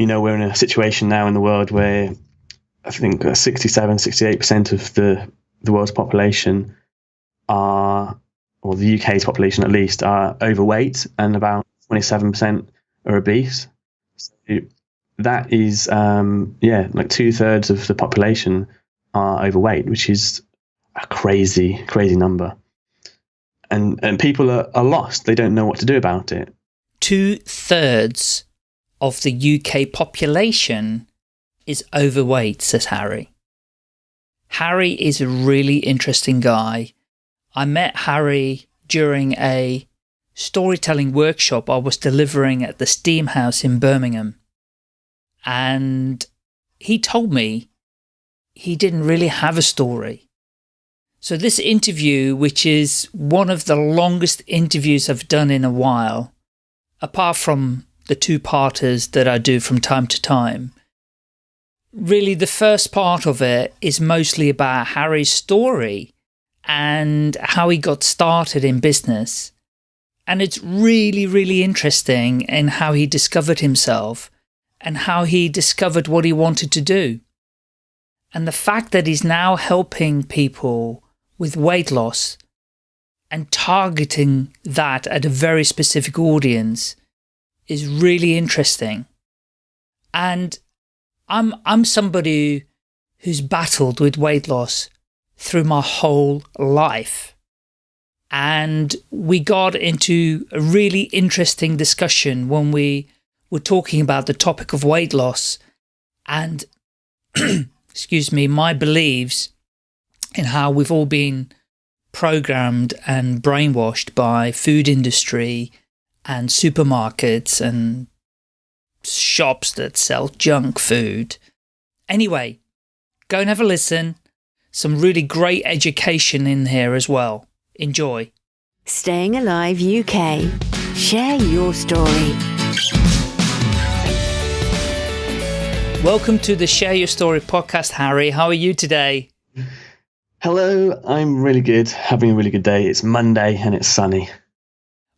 you know, we're in a situation now in the world where I think 67, 68% of the, the world's population are, or the UK's population at least, are overweight and about 27% are obese. So that is, um, yeah, like two thirds of the population are overweight, which is a crazy, crazy number. And, and people are, are lost. They don't know what to do about it. Two thirds of the UK population is overweight, says Harry. Harry is a really interesting guy. I met Harry during a storytelling workshop I was delivering at the Steam House in Birmingham. And he told me he didn't really have a story. So this interview, which is one of the longest interviews I've done in a while, apart from the two-parters that I do from time to time, really the first part of it is mostly about Harry's story and how he got started in business. And it's really, really interesting in how he discovered himself and how he discovered what he wanted to do. And the fact that he's now helping people with weight loss and targeting that at a very specific audience is really interesting. And I'm, I'm somebody who's battled with weight loss through my whole life. And we got into a really interesting discussion when we were talking about the topic of weight loss and, excuse me, my beliefs in how we've all been programmed and brainwashed by food industry and supermarkets and shops that sell junk food. Anyway, go and have a listen. Some really great education in here as well. Enjoy. Staying Alive UK. Share your story. Welcome to the Share Your Story podcast, Harry. How are you today? Hello, I'm really good, having a really good day. It's Monday and it's sunny.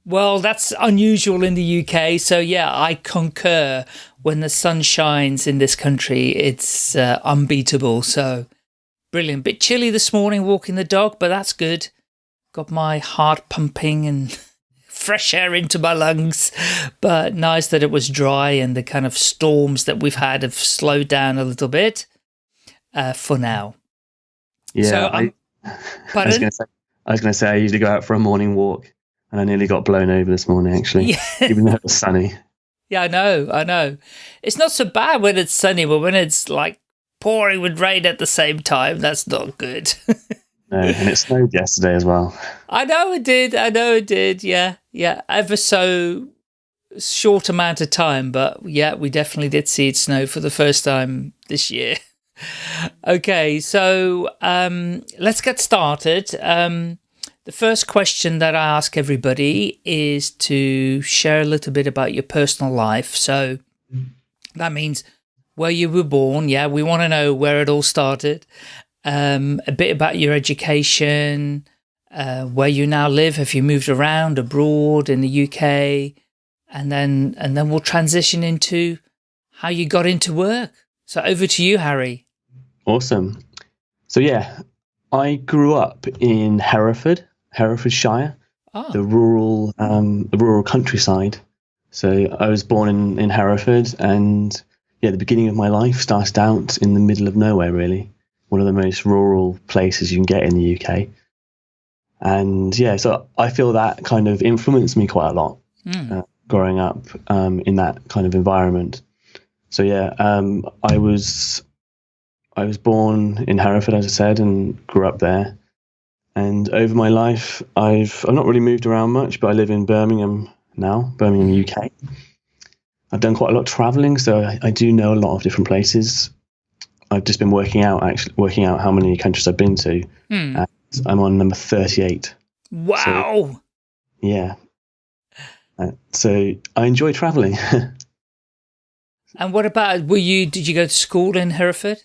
Well, that's unusual in the UK. So yeah, I concur. When the sun shines in this country, it's uh, unbeatable. So brilliant. Bit chilly this morning walking the dog, but that's good. Got my heart pumping and fresh air into my lungs. But nice that it was dry and the kind of storms that we've had have slowed down a little bit uh, for now. Yeah. So, I, I, was going to say, I usually go out for a morning walk and I nearly got blown over this morning, actually, yeah. even though it was sunny. Yeah, I know, I know. It's not so bad when it's sunny, but when it's like pouring with rain at the same time, that's not good. no, and it snowed yesterday as well. I know it did. I know it did. Yeah, yeah. Ever so short amount of time, but yeah, we definitely did see it snow for the first time this year. okay, so um, let's get started. Um, the first question that I ask everybody is to share a little bit about your personal life. So that means where you were born. Yeah, we want to know where it all started. Um, a bit about your education, uh, where you now live. Have you moved around abroad in the UK? And then, and then we'll transition into how you got into work. So over to you, Harry. Awesome. So yeah, I grew up in Hereford, Herefordshire, oh. the rural, um, the rural countryside. So I was born in, in Hereford, and yeah, the beginning of my life started out in the middle of nowhere, really, one of the most rural places you can get in the UK. And yeah, so I feel that kind of influenced me quite a lot mm. uh, growing up um, in that kind of environment. So yeah, um, I was I was born in Hereford, as I said, and grew up there. And over my life, I've I've not really moved around much, but I live in Birmingham now, Birmingham, UK. I've done quite a lot of traveling, so I, I do know a lot of different places. I've just been working out actually working out how many countries I've been to. Hmm. I'm on number 38. Wow. So, yeah. Uh, so I enjoy traveling. and what about were you did you go to school in Hereford?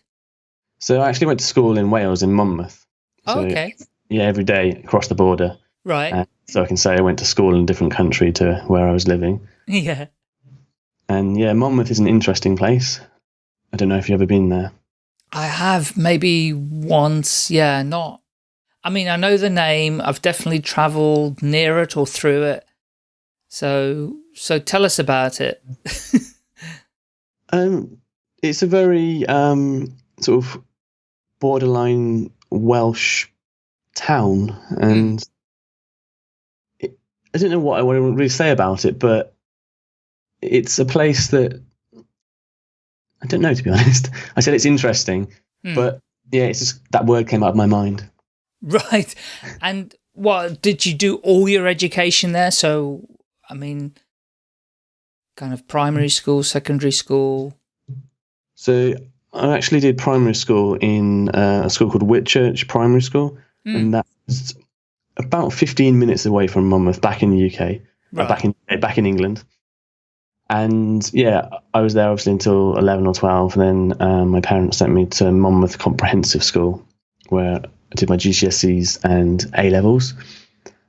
So I actually went to school in Wales in Monmouth. Oh, okay. Yeah, every day across the border. Right. Uh, so I can say I went to school in a different country to where I was living. Yeah. And yeah, Monmouth is an interesting place. I don't know if you've ever been there. I have maybe once. Yeah, not. I mean, I know the name. I've definitely traveled near it or through it. So, so tell us about it. um, it's a very um, sort of borderline Welsh town, and it, I don't know what I want to really say about it, but it's a place that I don't know to be honest. I said it's interesting, mm. but yeah, it's just that word came out of my mind. Right, and what did you do all your education there? So, I mean, kind of primary school, secondary school. So I actually did primary school in uh, a school called Whitchurch Primary School, mm. and that's about 15 minutes away from Monmouth, back in the UK, uh, right. back in back in England. And yeah, I was there obviously until 11 or 12, and then um, my parents sent me to Monmouth Comprehensive School, where I did my GCSEs and A levels,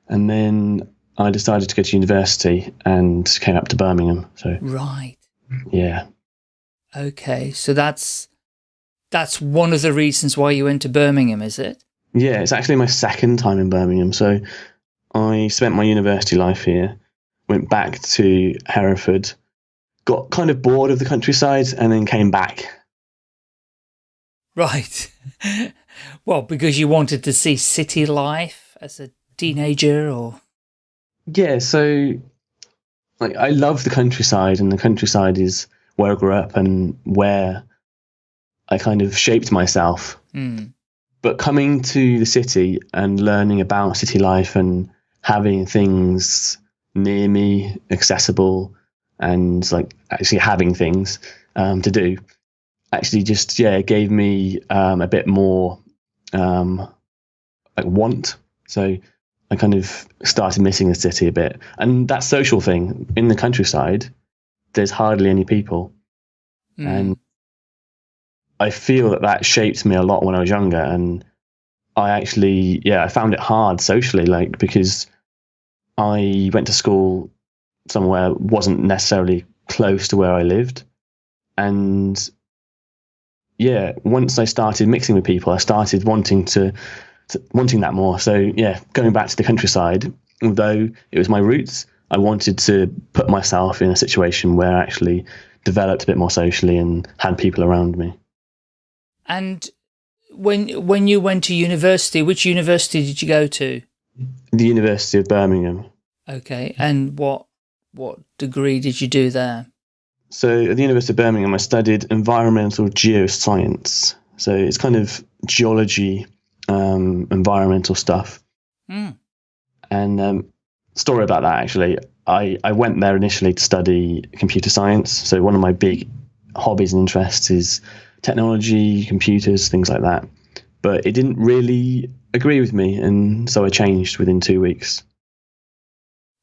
and then I decided to go to university and came up to Birmingham. So right, yeah. Okay, so that's that's one of the reasons why you went to Birmingham, is it? Yeah, it's actually my second time in Birmingham. So I spent my university life here, went back to Hereford, got kind of bored of the countryside, and then came back. Right. well, because you wanted to see city life as a teenager or? Yeah, so like I love the countryside and the countryside is where I grew up and where I kind of shaped myself. Mm. But coming to the city and learning about city life and having things near me, accessible, and like actually having things um, to do, actually just yeah gave me um, a bit more um, like want. So I kind of started missing the city a bit, and that social thing in the countryside. There's hardly any people, mm. and I feel that that shaped me a lot when I was younger, and I actually, yeah, I found it hard socially, like because I went to school somewhere wasn't necessarily close to where I lived, and yeah, once I started mixing with people, I started wanting to, to wanting that more. So yeah, going back to the countryside, although it was my roots, I wanted to put myself in a situation where I actually developed a bit more socially and had people around me. And when when you went to university, which university did you go to? The University of Birmingham. Okay, and what what degree did you do there? So at the University of Birmingham, I studied environmental geoscience. So it's kind of geology, um, environmental stuff. Mm. And um, story about that actually, I, I went there initially to study computer science. So one of my big hobbies and interests is technology, computers, things like that. But it didn't really agree with me, and so I changed within two weeks.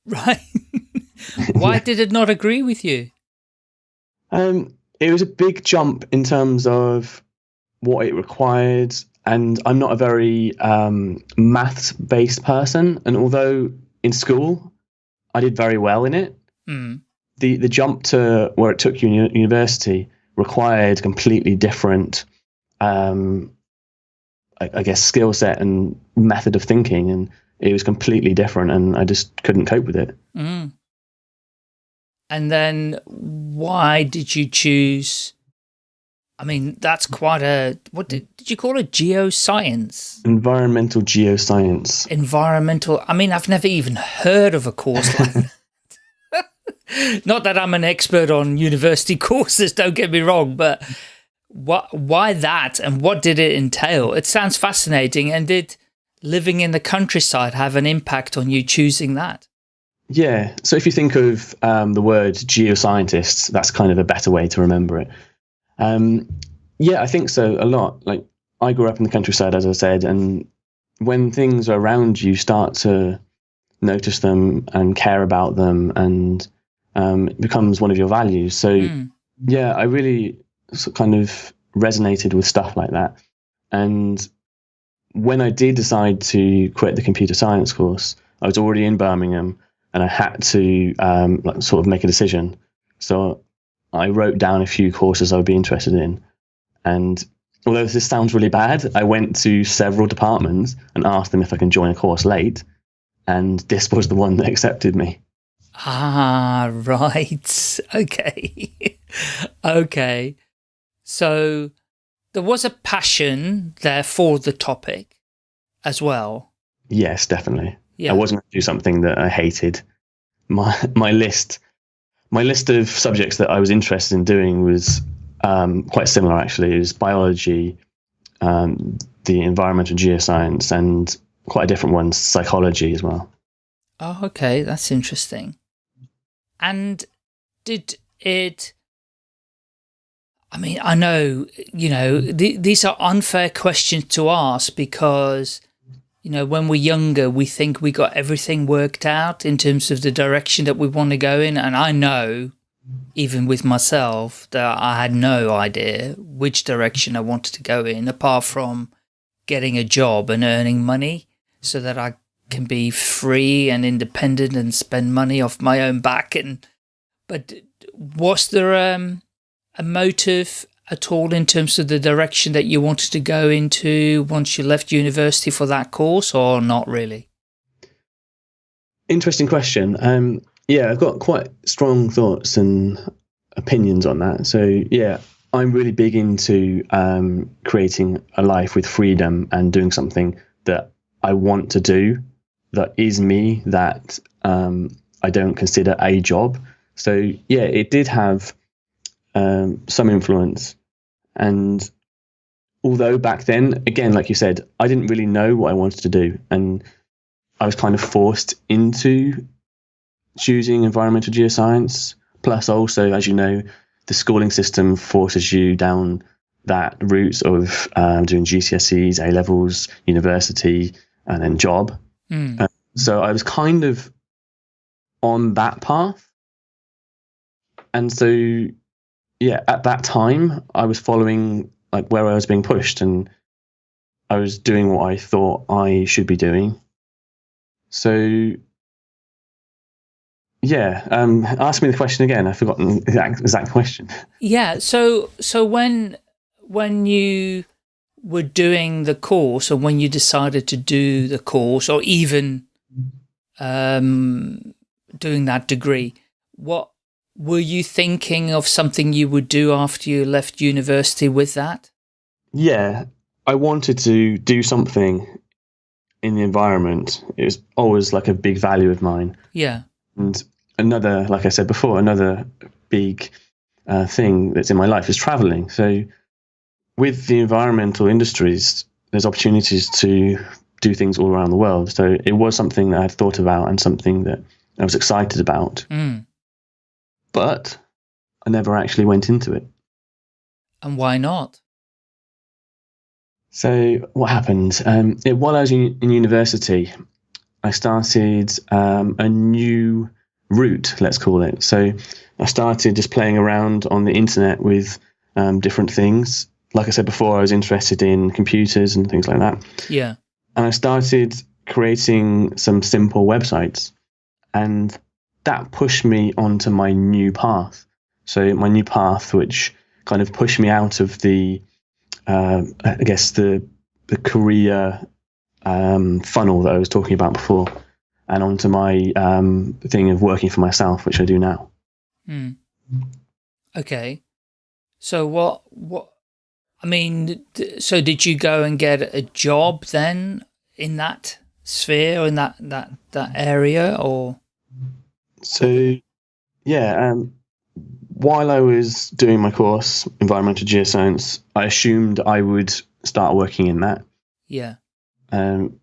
Right. Why yeah. did it not agree with you? Um, it was a big jump in terms of what it required, and I'm not a very um, maths based person. And although in school I did very well in it, mm. the the jump to where it took you in university required completely different, um, I, I guess, skill set and method of thinking, and it was completely different, and I just couldn't cope with it. Mm. And then, why did you choose? I mean, that's quite a what did, did you call it? Geoscience, environmental geoscience, environmental. I mean, I've never even heard of a course like that. Not that I'm an expert on university courses, don't get me wrong, but what, why that and what did it entail? It sounds fascinating. And did living in the countryside have an impact on you choosing that? Yeah. So if you think of um, the word geoscientists, that's kind of a better way to remember it. Um, yeah, I think so a lot. Like I grew up in the countryside, as I said, and when things are around you start to notice them and care about them and um, it becomes one of your values. So mm. yeah, I really kind of resonated with stuff like that. And when I did decide to quit the computer science course, I was already in Birmingham and I had to um, like, sort of make a decision. So I wrote down a few courses I would be interested in. And although this sounds really bad, I went to several departments and asked them if I can join a course late. And this was the one that accepted me. Ah, right. Okay. okay. So there was a passion there for the topic as well. Yes, definitely. Yeah. I wasn't going to do something that I hated. My my list my list of subjects that I was interested in doing was um, quite similar actually. It was biology, um, the environmental geoscience, and quite a different one, psychology as well. Oh, okay, that's interesting. And did it? I mean, I know you know th these are unfair questions to ask because you know, when we're younger, we think we got everything worked out in terms of the direction that we want to go in. And I know, even with myself, that I had no idea which direction I wanted to go in, apart from getting a job and earning money so that I can be free and independent and spend money off my own back. And But was there um, a motive at all in terms of the direction that you wanted to go into once you left university for that course or not really? Interesting question. Um, yeah, I've got quite strong thoughts and opinions on that. So yeah, I'm really big into um, creating a life with freedom and doing something that I want to do, that is me, that um, I don't consider a job. So yeah, it did have um, some influence. And although back then, again, like you said, I didn't really know what I wanted to do, and I was kind of forced into choosing environmental geoscience. Plus, also, as you know, the schooling system forces you down that route of um, doing GCSEs, A levels, university, and then job. Mm. Uh, so I was kind of on that path. And so yeah, at that time, I was following like where I was being pushed, and I was doing what I thought I should be doing. So, yeah, um, ask me the question again. I've forgotten the exact, exact question. Yeah. So, so when when you were doing the course, or when you decided to do the course, or even um, doing that degree, what were you thinking of something you would do after you left university with that? Yeah, I wanted to do something in the environment. It was always like a big value of mine. Yeah. And another, like I said before, another big uh, thing that's in my life is traveling. So with the environmental industries, there's opportunities to do things all around the world. So it was something that I'd thought about and something that I was excited about. Mm but I never actually went into it. And why not? So what happened? Um, it, while I was in, in university, I started um, a new route, let's call it. So I started just playing around on the internet with um, different things. Like I said before, I was interested in computers and things like that. Yeah. And I started creating some simple websites. And that pushed me onto my new path. So my new path, which kind of pushed me out of the, uh, I guess the the career um, funnel that I was talking about before, and onto my um, thing of working for myself, which I do now. Hmm. Okay. So what what I mean, so did you go and get a job then in that sphere or in that that that area or so, yeah, um, while I was doing my course, environmental geoscience, I assumed I would start working in that. Yeah. Um,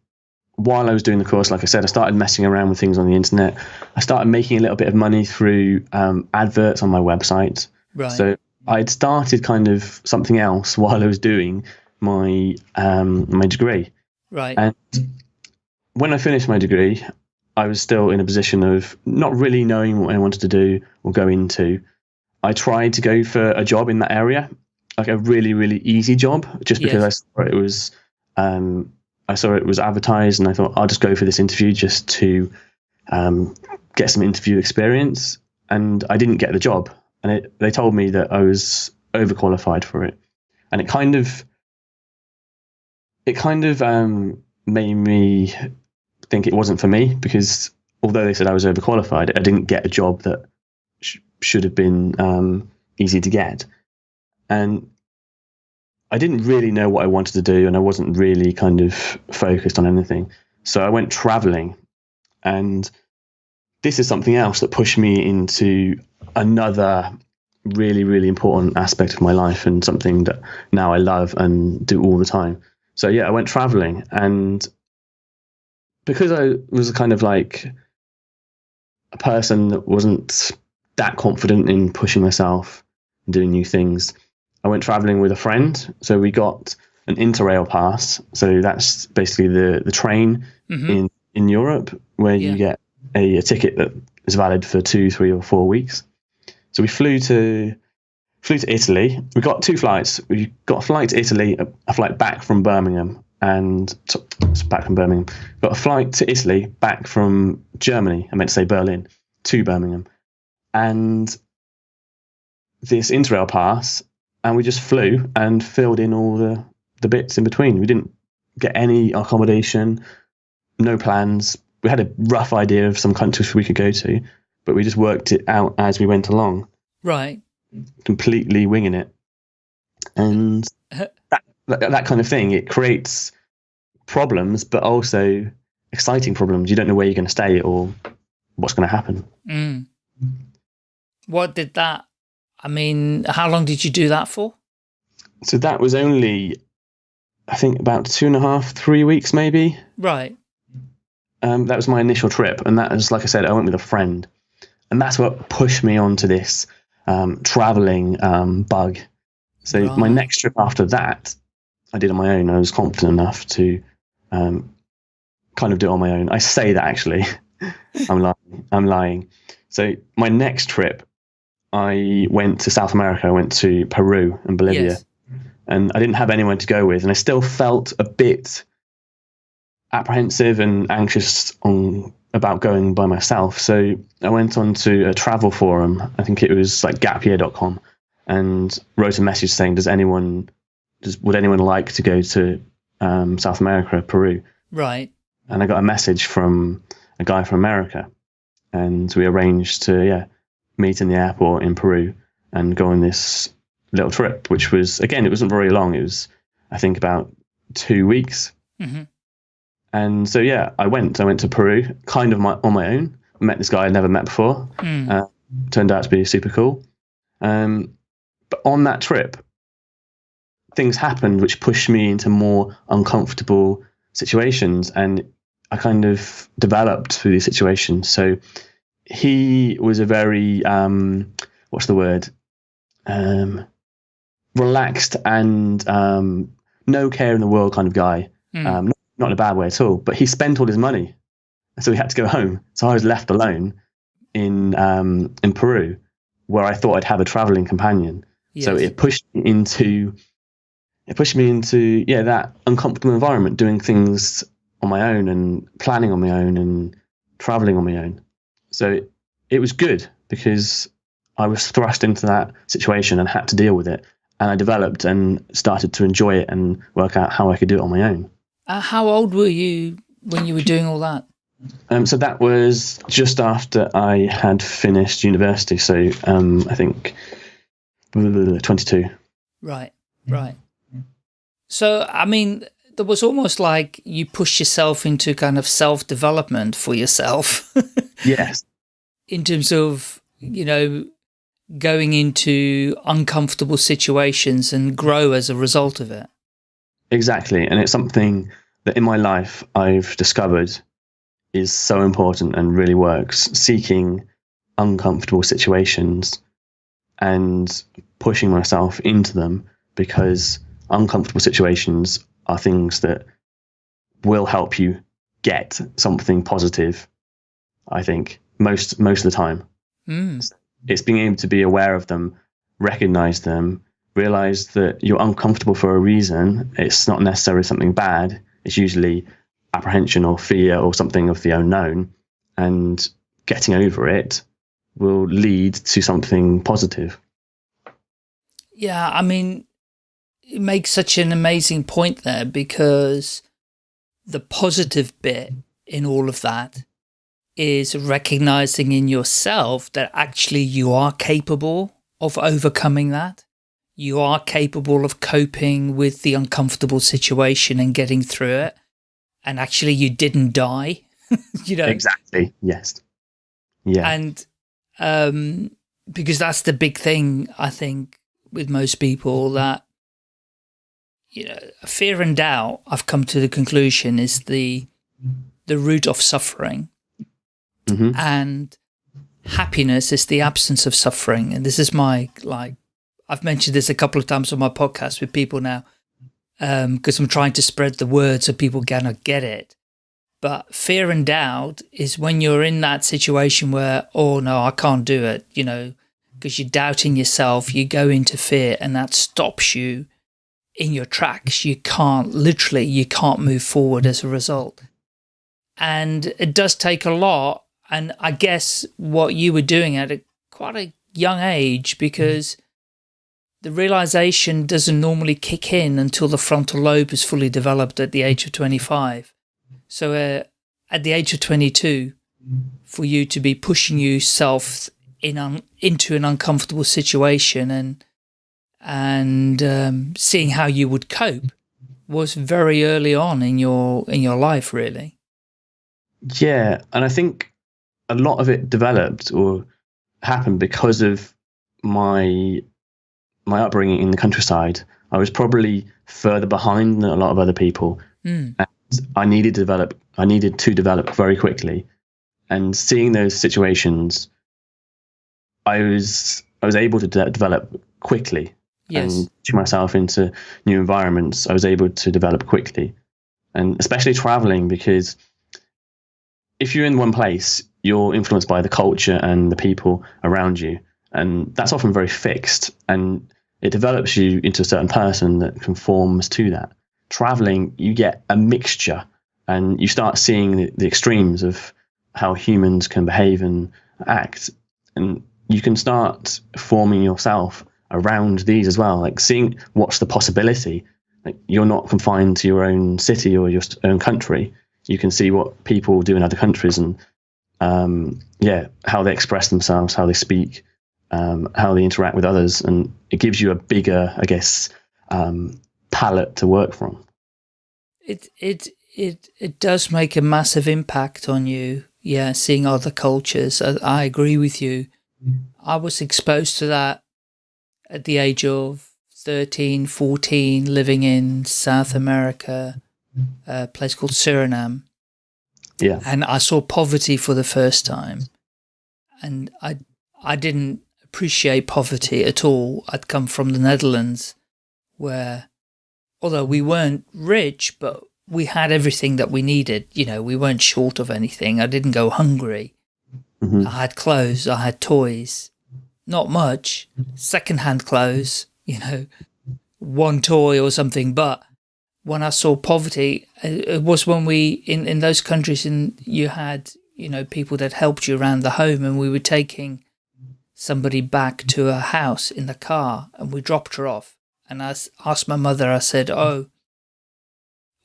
while I was doing the course, like I said, I started messing around with things on the internet. I started making a little bit of money through um, adverts on my website. Right. So I'd started kind of something else while I was doing my um, my degree. Right. And when I finished my degree, I was still in a position of not really knowing what I wanted to do or go into. I tried to go for a job in that area, like a really, really easy job, just because yes. I saw it was, um, I saw it was advertised, and I thought I'll just go for this interview just to um, get some interview experience. And I didn't get the job, and it, they told me that I was overqualified for it, and it kind of it kind of um, made me think it wasn't for me because although they said I was overqualified, I didn't get a job that sh- should have been um, easy to get, and I didn't really know what I wanted to do, and I wasn't really kind of focused on anything. So I went traveling, and this is something else that pushed me into another really, really important aspect of my life and something that now I love and do all the time. So yeah, I went traveling and because I was a kind of like a person that wasn't that confident in pushing myself and doing new things, I went traveling with a friend. So we got an Interrail pass. So that's basically the, the train mm-hmm. in, in Europe where yeah. you get a, a ticket that is valid for two, three, or four weeks. So we flew to flew to Italy. We got two flights. We got a flight to Italy, a, a flight back from Birmingham, and back from Birmingham. Got a flight to Italy back from Germany. I meant to say Berlin to Birmingham, and this Interrail pass, and we just flew and filled in all the the bits in between. We didn't get any accommodation, no plans. We had a rough idea of some countries we could go to, but we just worked it out as we went along. Right. Completely winging it. And that, that kind of thing, it creates problems, but also exciting problems. You don't know where you're going to stay or what's going to happen. Mm. What did that, I mean, how long did you do that for? So that was only, I think, about two and a half, three weeks maybe. Right. Um, that was my initial trip. And that was, like I said, I went with a friend and that's what pushed me onto this um, traveling um, bug. So right. my next trip after that, I did on my own. I was confident enough to um, kind of do it on my own. I say that actually, I'm lying. I'm lying. So my next trip, I went to South America. I went to Peru and Bolivia, yes. and I didn't have anyone to go with, and I still felt a bit apprehensive and anxious on about going by myself. So I went on to a travel forum. I think it was like gapyear.com and wrote a message saying, does anyone, does, would anyone like to go to um, South America, Peru? Right. And I got a message from a guy from America and we arranged to, yeah, meet in the airport in Peru and go on this little trip, which was, again, it wasn't very long. It was, I think about two weeks. Mm-hmm. And so yeah, I went. I went to Peru, kind of my, on my own. Met this guy I'd never met before. Mm. Uh, turned out to be super cool. Um, but on that trip, things happened which pushed me into more uncomfortable situations, and I kind of developed through these situations. So he was a very um, what's the word? Um, relaxed and um, no care in the world kind of guy. Mm. Um, not in a bad way at all. But he spent all his money, so he had to go home. So I was left alone in um, in Peru, where I thought I'd have a traveling companion. Yes. So it pushed me into it pushed me into yeah that uncomfortable environment, doing things on my own and planning on my own and traveling on my own. So it, it was good because I was thrust into that situation and had to deal with it. And I developed and started to enjoy it and work out how I could do it on my own. Uh, how old were you when you were doing all that? Um, so that was just after I had finished university. So um, I think 22. Right, right. So, I mean, there was almost like you pushed yourself into kind of self-development for yourself. yes. In terms of, you know, going into uncomfortable situations and grow as a result of it. Exactly. And it's something that in my life I've discovered is so important and really works. Seeking uncomfortable situations and pushing myself into them because uncomfortable situations are things that will help you get something positive. I think most most of the time, mm. it's being able to be aware of them, recognize them, realize that you're uncomfortable for a reason. It's not necessarily something bad. It's usually apprehension or fear or something of the unknown. And getting over it will lead to something positive. Yeah, I mean, it makes such an amazing point there because the positive bit in all of that is recognizing in yourself that actually you are capable of overcoming that. You are capable of coping with the uncomfortable situation and getting through it. And actually you didn't die, you know? Exactly. Yes. Yeah. And, um, because that's the big thing, I think, with most people that, you know, fear and doubt, I've come to the conclusion is the, the root of suffering. Mm -hmm. And happiness is the absence of suffering. And this is my, like, I've mentioned this a couple of times on my podcast with people now, because um, I'm trying to spread the word so people cannot get it. But fear and doubt is when you're in that situation where, oh no, I can't do it, you know, because you're doubting yourself, you go into fear and that stops you in your tracks. You can't, literally, you can't move forward as a result. And it does take a lot and I guess what you were doing at a quite a young age because the realization doesn't normally kick in until the frontal lobe is fully developed at the age of 25. So uh, at the age of 22, for you to be pushing yourself in into an uncomfortable situation and and um, seeing how you would cope was very early on in your in your life, really. Yeah, and I think a lot of it developed or happened because of my my upbringing in the countryside. I was probably further behind than a lot of other people, mm. and I needed to develop. I needed to develop very quickly, and seeing those situations, I was I was able to de develop quickly yes. and to myself into new environments. I was able to develop quickly, and especially traveling because if you're in one place, you're influenced by the culture and the people around you. And that's often very fixed and it develops you into a certain person that conforms to that. Traveling, you get a mixture and you start seeing the, the extremes of how humans can behave and act. And you can start forming yourself around these as well, like seeing what's the possibility. Like you're not confined to your own city or your own country. You can see what people do in other countries and um, yeah, how they express themselves, how they speak, um, how they interact with others, and it gives you a bigger, I guess, um, palette to work from. It it it it does make a massive impact on you. Yeah, seeing other cultures. I, I agree with you. I was exposed to that at the age of 13, 14, living in South America, a place called Suriname. Yeah. And I saw poverty for the first time. And I, I didn't appreciate poverty at all. I'd come from the Netherlands where, although we weren't rich, but we had everything that we needed. You know, we weren't short of anything. I didn't go hungry. Mm -hmm. I had clothes. I had toys. Not much. Secondhand clothes, you know, one toy or something, but when I saw poverty, it was when we, in, in those countries, and you had, you know, people that helped you around the home and we were taking somebody back to her house in the car and we dropped her off. And I asked my mother, I said, oh,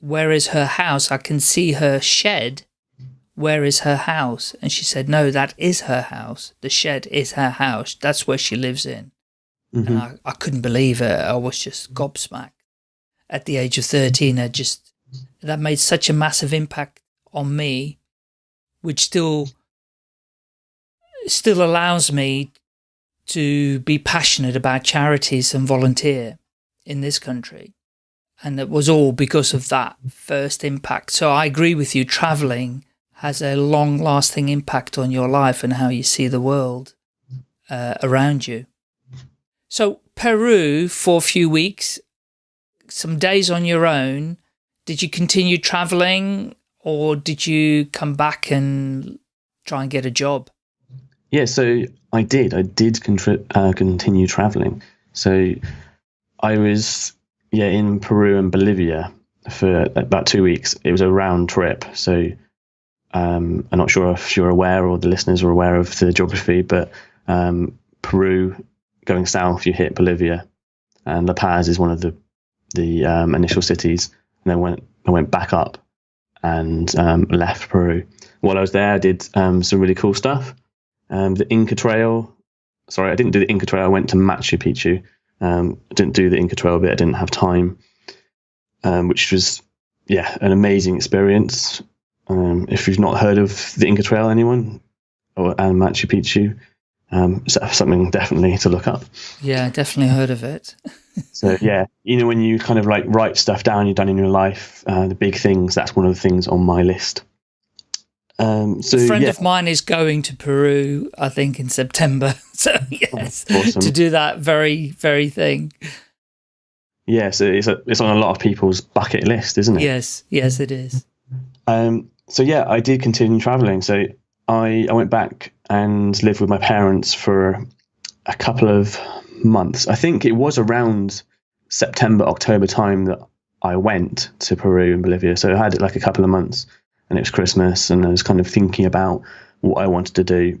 where is her house? I can see her shed. Where is her house? And she said, no, that is her house. The shed is her house. That's where she lives in. Mm -hmm. And mm-hmm. I, I couldn't believe it. I was just gobsmacked at the age of 13, I just, that made such a massive impact on me, which still, still allows me to be passionate about charities and volunteer in this country. And it was all because of that first impact. So I agree with you, traveling has a long lasting impact on your life and how you see the world uh, around you. So Peru for a few weeks, some days on your own, did you continue traveling or did you come back and try and get a job? Yeah, so I did. I did uh, continue traveling. So I was, yeah, in Peru and Bolivia for about two weeks. It was a round trip. So um, I'm not sure if you're aware or the listeners are aware of the geography, but um, Peru going south, you hit Bolivia, and La Paz is one of the the um, initial cities, and then went I went back up and um, left Peru. While I was there, I did um, some really cool stuff. Um, the Inca Trail. Sorry, I didn't do the Inca Trail. I went to Machu Picchu. Um, I didn't do the Inca Trail bit. I didn't have time, um, which was yeah an amazing experience. Um, if you've not heard of the Inca Trail, anyone or and Machu Picchu, um, something definitely to look up. Yeah, definitely heard of it. so yeah, you know when you kind of like write stuff down you've done in your life, uh, the big things. That's one of the things on my list. Um, so, a friend yeah. of mine is going to Peru, I think, in September. So yes, awesome. to do that very, very thing. Yeah, so it's a, it's on a lot of people's bucket list, isn't it? Yes, yes, it is. Um, so yeah, I did continue traveling. So I I went back and lived with my parents for a couple of months. I think it was around September, October time that I went to Peru and Bolivia. So I had like a couple of months and it was Christmas and I was kind of thinking about what I wanted to do.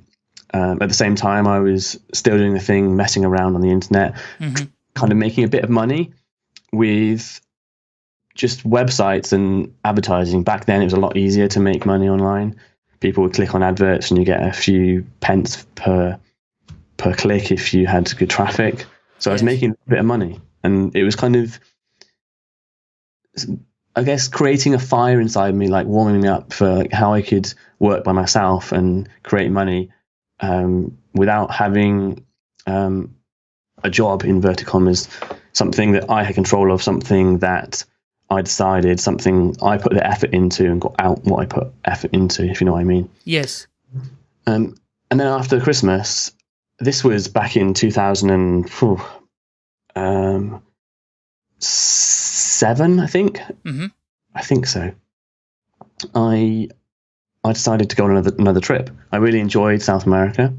Um, at the same time, I was still doing the thing, messing around on the internet, mm-hmm. kind of making a bit of money with just websites and advertising. Back then, it was a lot easier to make money online. People would click on adverts and you get a few pence per per click if you had good traffic. So I was making a bit of money, and it was kind of I guess creating a fire inside me, like warming me up for like how I could work by myself and create money um, without having um, a job, inverted commas, something that I had control of, something that I decided, something I put the effort into and got out what I put effort into, if you know what I mean. Yes. Um, and then after Christmas, this was back in 2000 and, whew, um, seven, I think. Mm-hmm. I think so. I I decided to go on another another trip. I really enjoyed South America,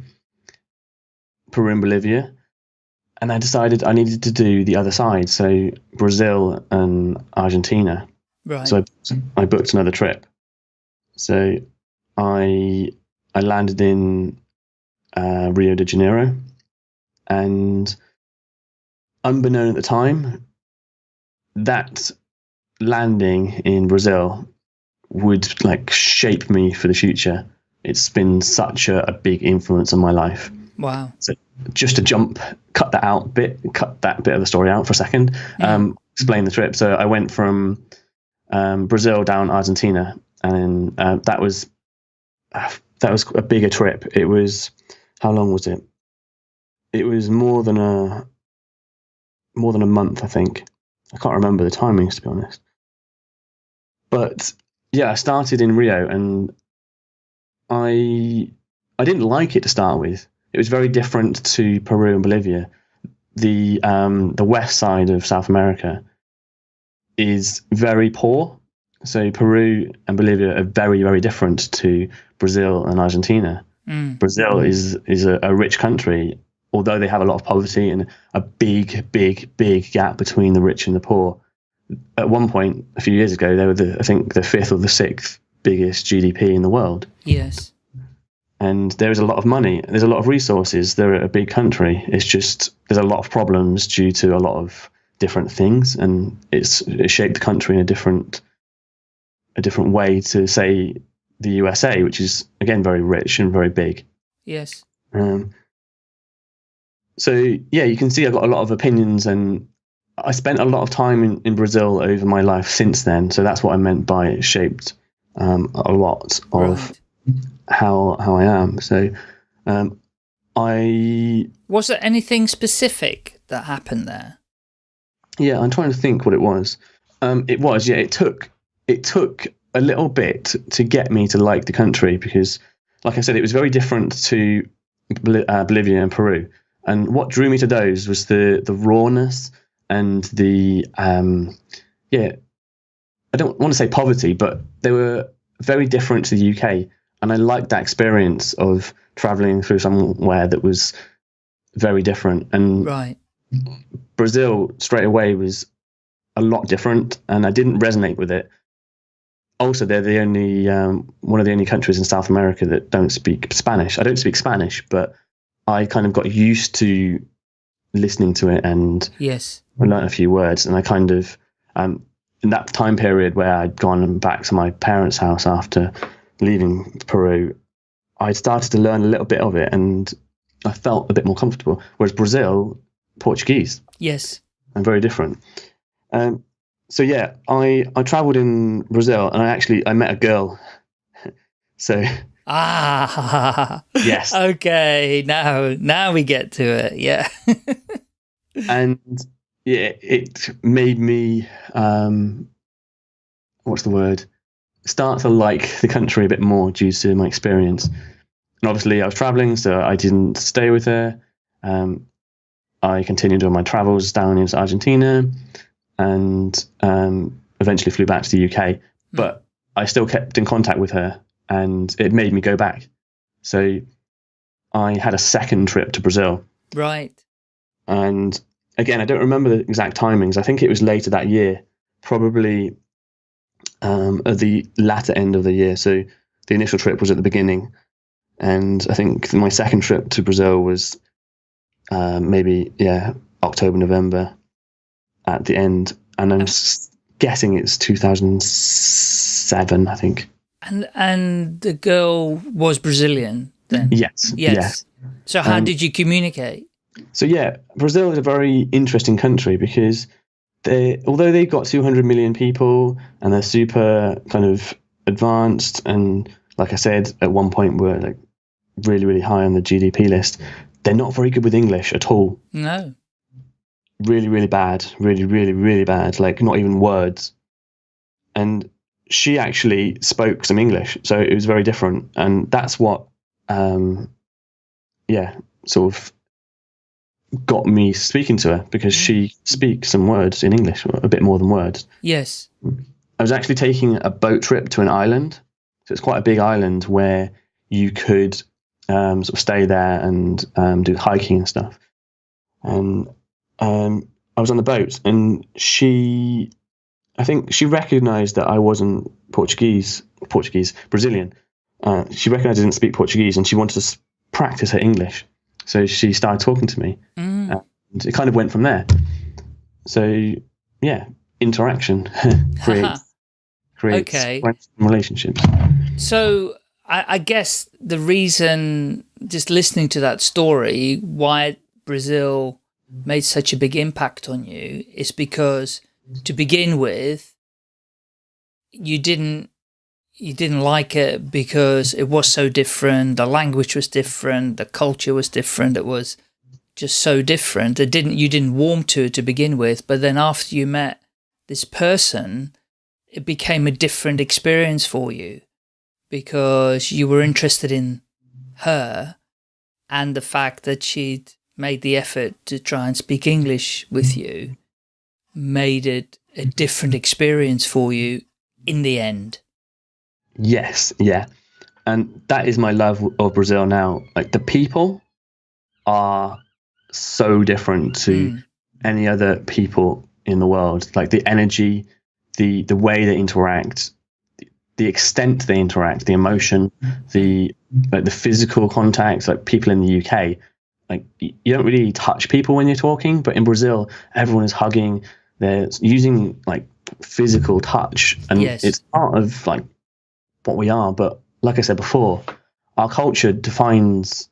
Peru and Bolivia, and I decided I needed to do the other side, so Brazil and Argentina. Right. So I, I booked another trip. So I I landed in uh, Rio de Janeiro, and unbeknown at the time, that landing in Brazil would like shape me for the future. It's been such a, a big influence on my life. Wow. So just to jump, cut that out bit, cut that bit of the story out for a second. Yeah. Um, explain the trip. So I went from um, Brazil down Argentina, and uh, that was uh, that was a bigger trip. It was how long was it? It was more than a more than a month, I think. I can't remember the timings to be honest. But yeah, I started in Rio and I I didn't like it to start with. It was very different to Peru and Bolivia. The um, the west side of South America is very poor. So Peru and Bolivia are very very different to Brazil and Argentina. Mm. Brazil is is a, a rich country although they have a lot of poverty and a big, big, big gap between the rich and the poor, at one point a few years ago, they were the I think the fifth or the sixth biggest GDP in the world. Yes. And there is a lot of money. There's a lot of resources. They're a big country. It's just there's a lot of problems due to a lot of different things, and it's it shaped the country in a different a different way to say the USA, which is again very rich and very big. Yes. Um, so yeah, you can see I've got a lot of opinions, and I spent a lot of time in, in Brazil over my life since then. So that's what I meant by it shaped um, a lot of right. how how I am. So um, I was there anything specific that happened there? Yeah, I'm trying to think what it was. Um, it was yeah. It took it took a little bit to get me to like the country because, like I said, it was very different to uh, Bolivia and Peru. And what drew me to those was the the rawness and the um, yeah. I don't want to say poverty, but they were very different to the UK, and I liked that experience of traveling through somewhere that was very different. And right. Brazil straight away was a lot different, and I didn't resonate with it. also they're the only um, one of the only countries in South America that don't speak Spanish. I don't speak Spanish, but I kind of got used to listening to it and yes, I learned a few words, and I kind of um, in that time period where I'd gone back to my parents' house after leaving Peru, I'd started to learn a little bit of it, and I felt a bit more comfortable. Whereas Brazil, Portuguese, yes, and very different. Um, so yeah, I I travelled in Brazil, and I actually I met a girl. so ah yes, okay, now now we get to it, yeah. and yeah, it made me um, what's the word? Start to like the country a bit more due to my experience. And obviously, I was traveling, so I didn't stay with her. Um, I continued on my travels down into Argentina, and um, eventually flew back to the UK. Hmm. But I still kept in contact with her, and it made me go back. So I had a second trip to Brazil. Right. And again, I don't remember the exact timings. I think it was later that year, probably um, at the latter end of the year. So the initial trip was at the beginning, and I think my second trip to Brazil was um, maybe yeah October November at the end, and I'm guessing it's 2007. I think. And and the girl was Brazilian then. Yes. Yes. yes. So how um, did you communicate? So yeah, Brazil is a very interesting country because they, although they've got 200 million people and they're super kind of advanced and like I said at one point were like really really high on the GDP list, they're not very good with English at all. No. Really really bad, really really really bad. Like not even words. And she actually spoke some English, so it was very different, and that's what, um, yeah, sort of got me speaking to her because she mm. speaks some words in English, a bit more than words. Yes. I was actually taking a boat trip to an island. So it's quite a big island where you could um, sort of stay there and um, do hiking and stuff. And um, I was on the boat, and she, I think she recognized that I wasn't Portuguese, Portuguese, Brazilian. Uh, she recognized I didn't speak Portuguese, and she wanted to practice her English. So she started talking to me, mm. and it kind of went from there. So yeah, interaction creates creates okay. relationships. So I, I guess the reason, just listening to that story, why Brazil made such a big impact on you is because to begin with, you didn't you didn't like it because it was so different, the language was different, the culture was different, it was just so different. It didn't you didn't warm to it to begin with, but then after you met this person, it became a different experience for you because you were interested in her and the fact that she'd made the effort to try and speak English with you made it a different experience for you in the end. Yes, yeah. And that is my love of Brazil now. Like the people are so different to mm. any other people in the world. Like the energy, the the way they interact, the, extent they interact, the emotion, the like the physical contact. Like people in the UK, like you don't really touch people when you're talking, but in Brazil, everyone is hugging. They're using like physical touch, and yes. it's part of like what we are. But like I said before, our culture defines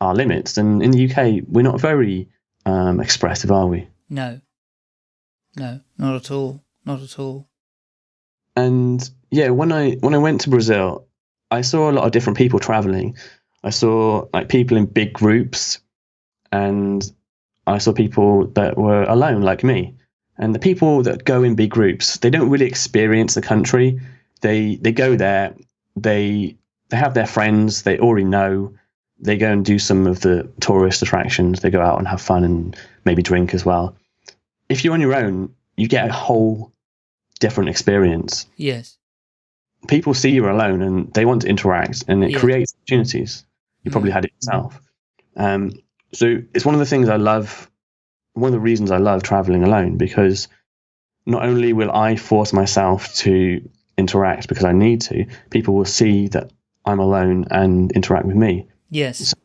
our limits, and in the UK, we're not very um, expressive, are we? No, no, not at all, not at all. And yeah, when I when I went to Brazil, I saw a lot of different people traveling. I saw like people in big groups, and I saw people that were alone, like me. And the people that go in big groups, they don't really experience the country they they go there, they they have their friends, they already know. They go and do some of the tourist attractions. They go out and have fun and maybe drink as well. If you're on your own, you get a whole different experience. Yes. People see you're alone and they want to interact, and it creates opportunities. You probably mm. had it yourself. Um, so it's one of the things I love. One of the reasons I love traveling alone because not only will I force myself to interact because I need to, people will see that I'm alone and interact with me. Yes. So,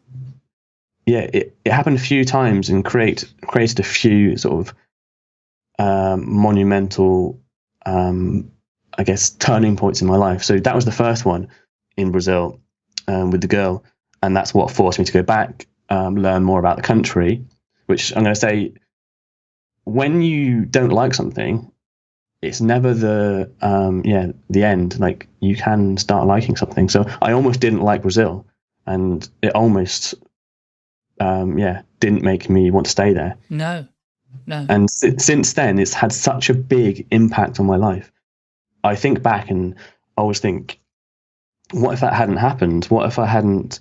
yeah, it, it happened a few times and create created a few sort of um, monumental, um, I guess, turning points in my life. So that was the first one in Brazil um, with the girl, and that's what forced me to go back, um, learn more about the country. Which I'm going to say, when you don't like something, it's never the um, yeah the end. Like you can start liking something. So I almost didn't like Brazil, and it almost um, yeah didn't make me want to stay there. No, no. And since then, it's had such a big impact on my life. I think back and I always think, what if that hadn't happened? What if I hadn't,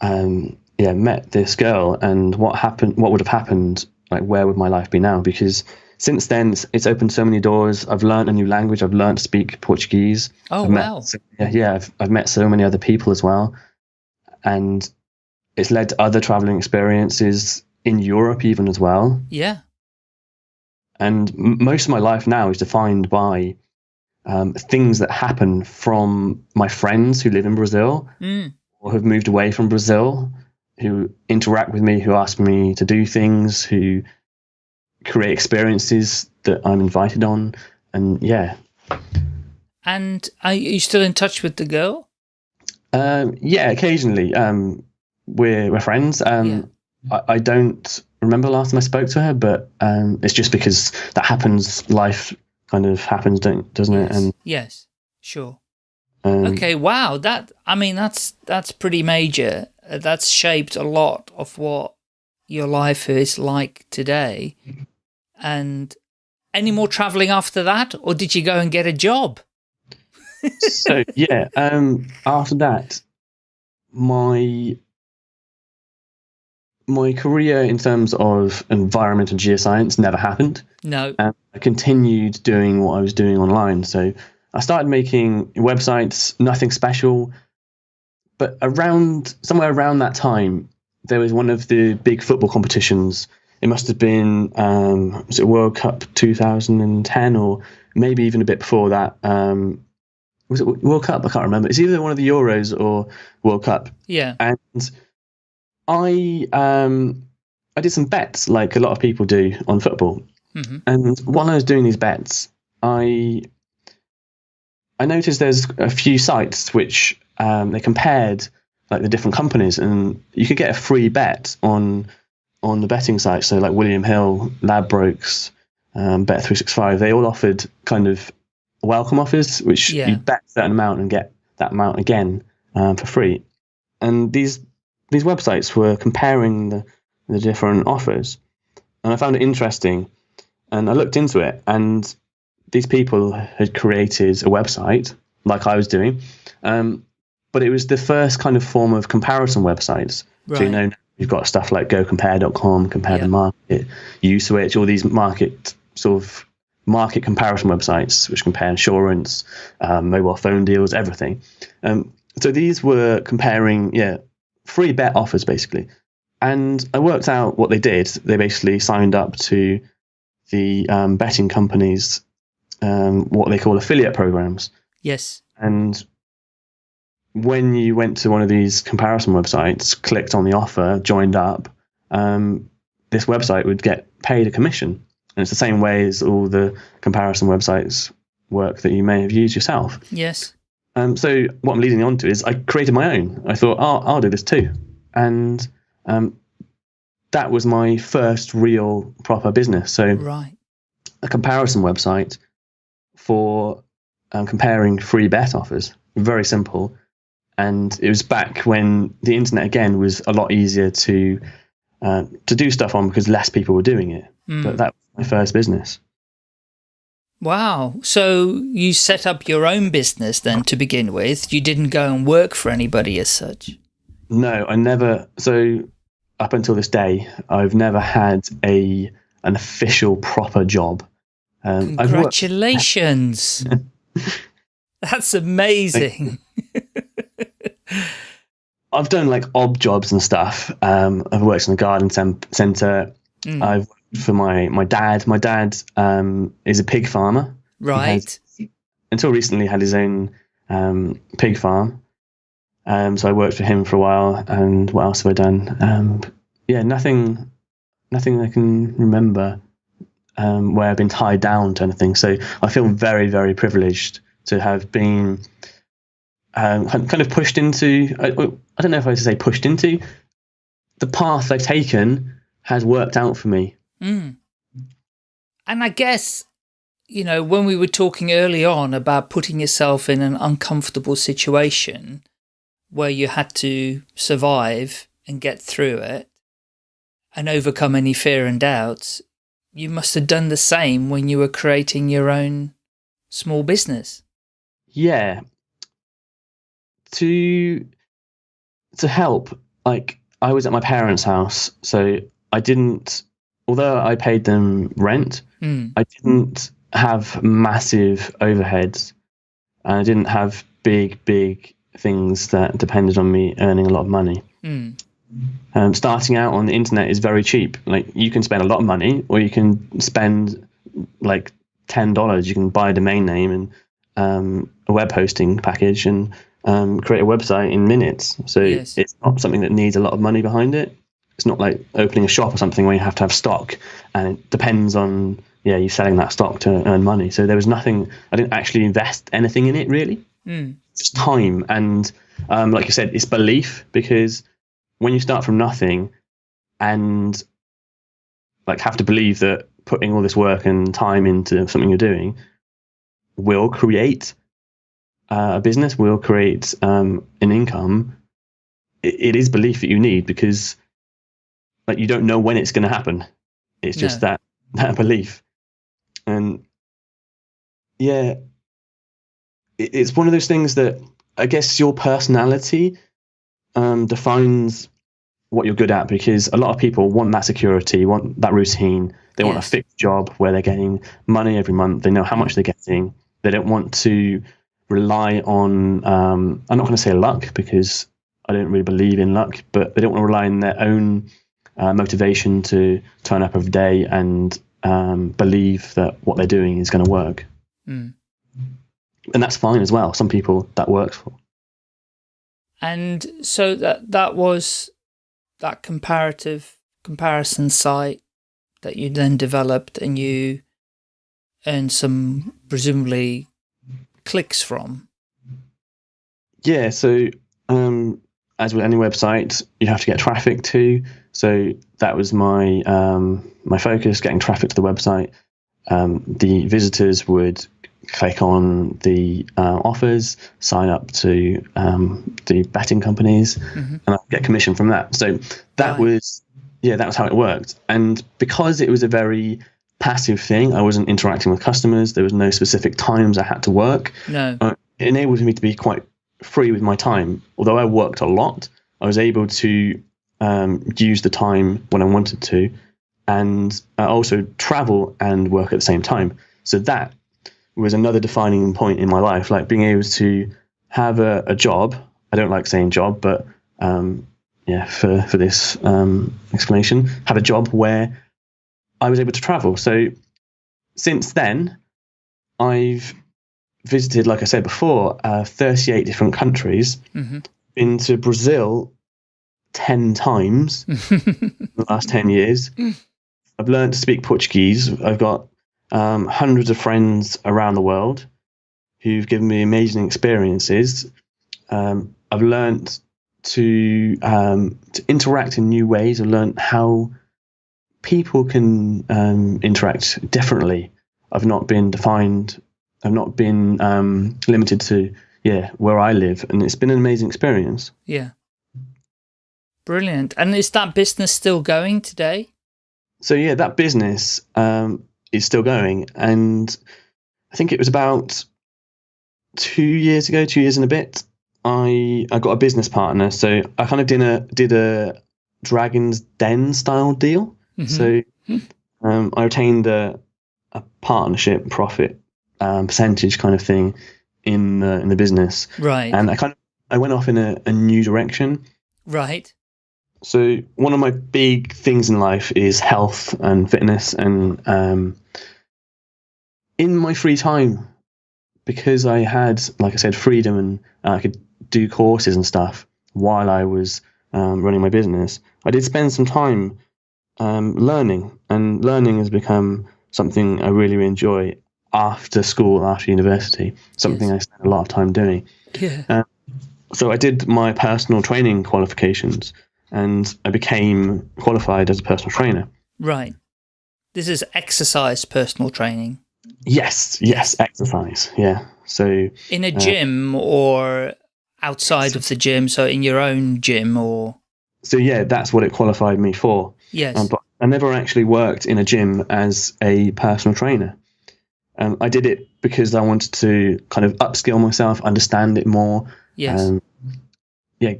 um, yeah, met this girl? And what happened? What would have happened? Like, where would my life be now? Because since then, it's, it's opened so many doors. I've learned a new language. I've learned to speak Portuguese. Oh I've wow! Met, yeah, yeah I've, I've met so many other people as well, and it's led to other traveling experiences in Europe even as well. Yeah. And m- most of my life now is defined by um, things that happen from my friends who live in Brazil mm. or have moved away from Brazil, who interact with me, who ask me to do things, who create experiences that I'm invited on. And yeah. And are you still in touch with the girl? Um, yeah, occasionally. Um, we're, we're friends. Um, yeah. I, I, don't remember last time I spoke to her, but um, it's just because that happens. Life kind of happens, don't doesn't yes. it? And yes, sure. Um, okay, wow. That I mean, that's that's pretty major. That's shaped a lot of what your life is like today. And any more traveling after that, or did you go and get a job? so yeah, um, after that, my my career in terms of environmental geoscience never happened. No. And I continued doing what I was doing online. So I started making websites, nothing special. But around somewhere around that time, there was one of the big football competitions. It must have been um, was it World Cup 2010 or maybe even a bit before that. Um, was it World Cup? I can't remember. It's either one of the Euros or World Cup. Yeah. And I um I did some bets like a lot of people do on football. Mm-hmm. And while I was doing these bets, I I noticed there's a few sites which um, they compared like the different companies, and you could get a free bet on on the betting sites. So like William Hill, Ladbrokes, um, Bet three six five, they all offered kind of welcome offers, which yeah. you bet a certain amount and get that amount again um, for free. And these these websites were comparing the, the different offers, and I found it interesting. And I looked into it, and these people had created a website like I was doing, um, but it was the first kind of form of comparison websites. Right. So you know you've got stuff like GoCompare.com, Compare yeah. the Market, USwitch, all these market sort of market comparison websites which compare insurance, um, mobile phone deals, everything. Um, so these were comparing, yeah, free bet offers basically. And I worked out what they did. They basically signed up to the um, betting companies, um, what they call affiliate programs. Yes. And when you went to one of these comparison websites, clicked on the offer, joined up, um, this website would get paid a commission. And it's the same way as all the comparison websites work that you may have used yourself. Yes. Um, so what I'm leading on to is I created my own. I thought, oh, I'll do this too, and um, that was my first real proper business. So right. a comparison website for um, comparing free bet offers. Very simple, and it was back when the internet again was a lot easier to uh, to do stuff on because less people were doing it. Mm. But that was my first business. Wow. So you set up your own business then to begin with. You didn't go and work for anybody as such. No, I never. So up until this day, I've never had a an official proper job. Um, Congratulations. That's amazing. I've done like odd jobs and stuff. Um, I've worked in a garden centre. Mm. I've worked for my my dad. My dad um, is a pig farmer. Right. He until recently had his own um, pig farm. Um, so I worked for him for a while. And what else have I done? Um, yeah, nothing, nothing I can remember um, where I've been tied down to anything. So I feel very, very privileged to have been um, kind of pushed into. I, I don't know if I should say pushed into. The path I've taken has worked out for me. Mm. And I guess, you know, when we were talking early on about putting yourself in an uncomfortable situation where you had to survive and get through it and overcome any fear and doubts, you must have done the same when you were creating your own small business. Yeah. To to help, like I was at my parents' house, so I didn't although I paid them rent, mm. I didn't have massive overheads. And I didn't have big, big things that depended on me earning a lot of money. Mm. Um, starting out on the internet is very cheap. Like you can spend a lot of money, or you can spend like ten dollars. You can buy a domain name and um, a web hosting package and um, create a website in minutes. So yes. it's not something that needs a lot of money behind it. It's not like opening a shop or something where you have to have stock, and it depends on yeah you selling that stock to earn money. So there was nothing. I didn't actually invest anything in it really. Mm. Just time and um, like you said, it's belief because when you start from nothing and like have to believe that putting all this work and time into something you're doing will create uh, a business, will create um, an income. It, it is belief that you need because like you don't know when it's going to happen. It's just no. that that belief, and yeah, it, it's one of those things that I guess your personality um, defines what you're good at because a lot of people want that security, want that routine. They yes. want a fixed job where they're getting money every month. They know how much they're getting. They don't want to rely on. Um, I'm not going to say luck because I don't really believe in luck, but they don't want to rely on their own uh, motivation to turn up every day and um, believe that what they're doing is going to work. Mm. And that's fine as well. Some people that works for. And so that that was that comparative comparison site that you then developed and you earned some presumably clicks from. Yeah, so um, as with any website, you have to get traffic to. So that was my um, my focus, getting traffic to the website. Um, the visitors would click on the uh, offers, sign up to um, the betting companies, mm-hmm. and I get commission from that. So that was yeah, that was how it worked. And because it was a very passive thing, I wasn't interacting with customers. There was no specific times I had to work. No, uh, it enabled me to be quite free with my time. Although I worked a lot, I was able to um, use the time when I wanted to, and uh, also travel and work at the same time. So that was another defining point in my life, like being able to have a, a job. I don't like saying job, but um, yeah, for for this um, explanation, have a job where I was able to travel. So since then, I've visited, like I said before, uh, 38 different countries. Mm-hmm. Been to Brazil 10 times in the last 10 years. I've learned to speak Portuguese. I've got um, hundreds of friends around the world who've given me amazing experiences. Um, I've learned to um, to interact in new ways. I've learned how people can um, interact differently. I've not been defined. I've not been um, limited to yeah where I live, and it's been an amazing experience. Yeah. Brilliant. And is that business still going today? So yeah, that business um, is still going, and I think it was about two years ago, two years and a bit. I I got a business partner, so I kind of did a did a Dragon's Den style deal. Mm -hmm. So um, I retained a a partnership profit um, percentage kind of thing in the in the business, right? And I kind of I went off in a, a new direction, right? So one of my big things in life is health and fitness, and um, in my free time, because I had, like I said, freedom and I could do courses and stuff while I was um, running my business, I did spend some time um, learning, and learning has become something I really enjoy after school, after university. Something yes. I spend a lot of time doing. Yeah. Um, so I did my personal training qualifications, and I became qualified as a personal trainer. Right. This is exercise personal training. Yes, yes, exercise. Yeah. So in a uh, gym or outside of the gym, so in your own gym or So yeah, that's what it qualified me for. Yes. Um, but I never actually worked in a gym as a personal trainer. Um, I did it because I wanted to kind of upskill myself, understand it more. Yes. Um, yeah,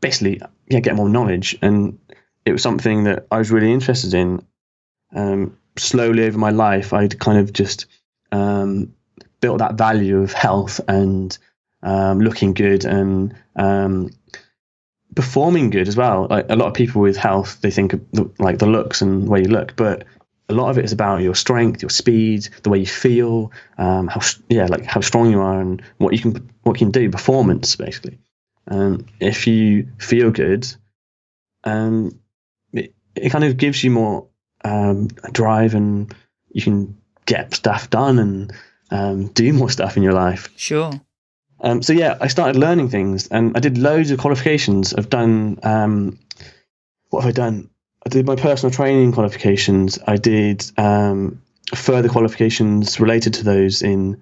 basically, yeah, get more knowledge, and it was something that I was really interested in. Um, slowly over my life, I'd kind of just um, built that value of health and um, looking good and um, performing good as well. Like a lot of people with health, they think the, like the looks and way you look, but a lot of it is about your strength, your speed, the way you feel, um, how yeah, like how strong you are and what you can what you can do, performance basically. Um, if you feel good, um, it, it kind of gives you more um, drive and you can get stuff done and um, do more stuff in your life. Sure. Um, so yeah, I started learning things, and I did loads of qualifications. I've done um, what have I done? I did my personal training qualifications. I did um, further qualifications related to those in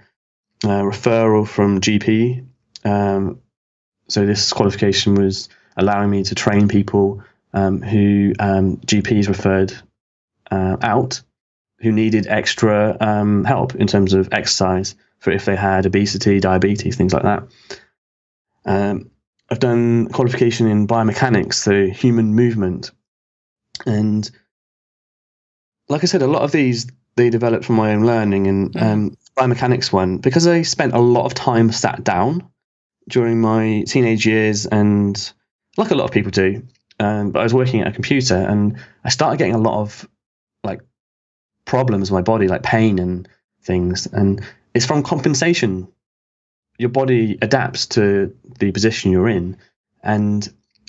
uh, referral from GP. Um, so this qualification was allowing me to train people um, who um, GPs referred uh, out who needed extra help in terms of exercise for if they had obesity, diabetes, things like that. Um, I've done qualification in biomechanics, so human movement, and like I said, a lot of these they developed from my own learning. And mm. um, biomechanics one because I spent a lot of time sat down during my teenage years, and like a lot of people do. Um, but I was working at a computer, and I started getting a lot of like problems in my body, like pain and things. And it's from compensation. Your body adapts to the position you're in. And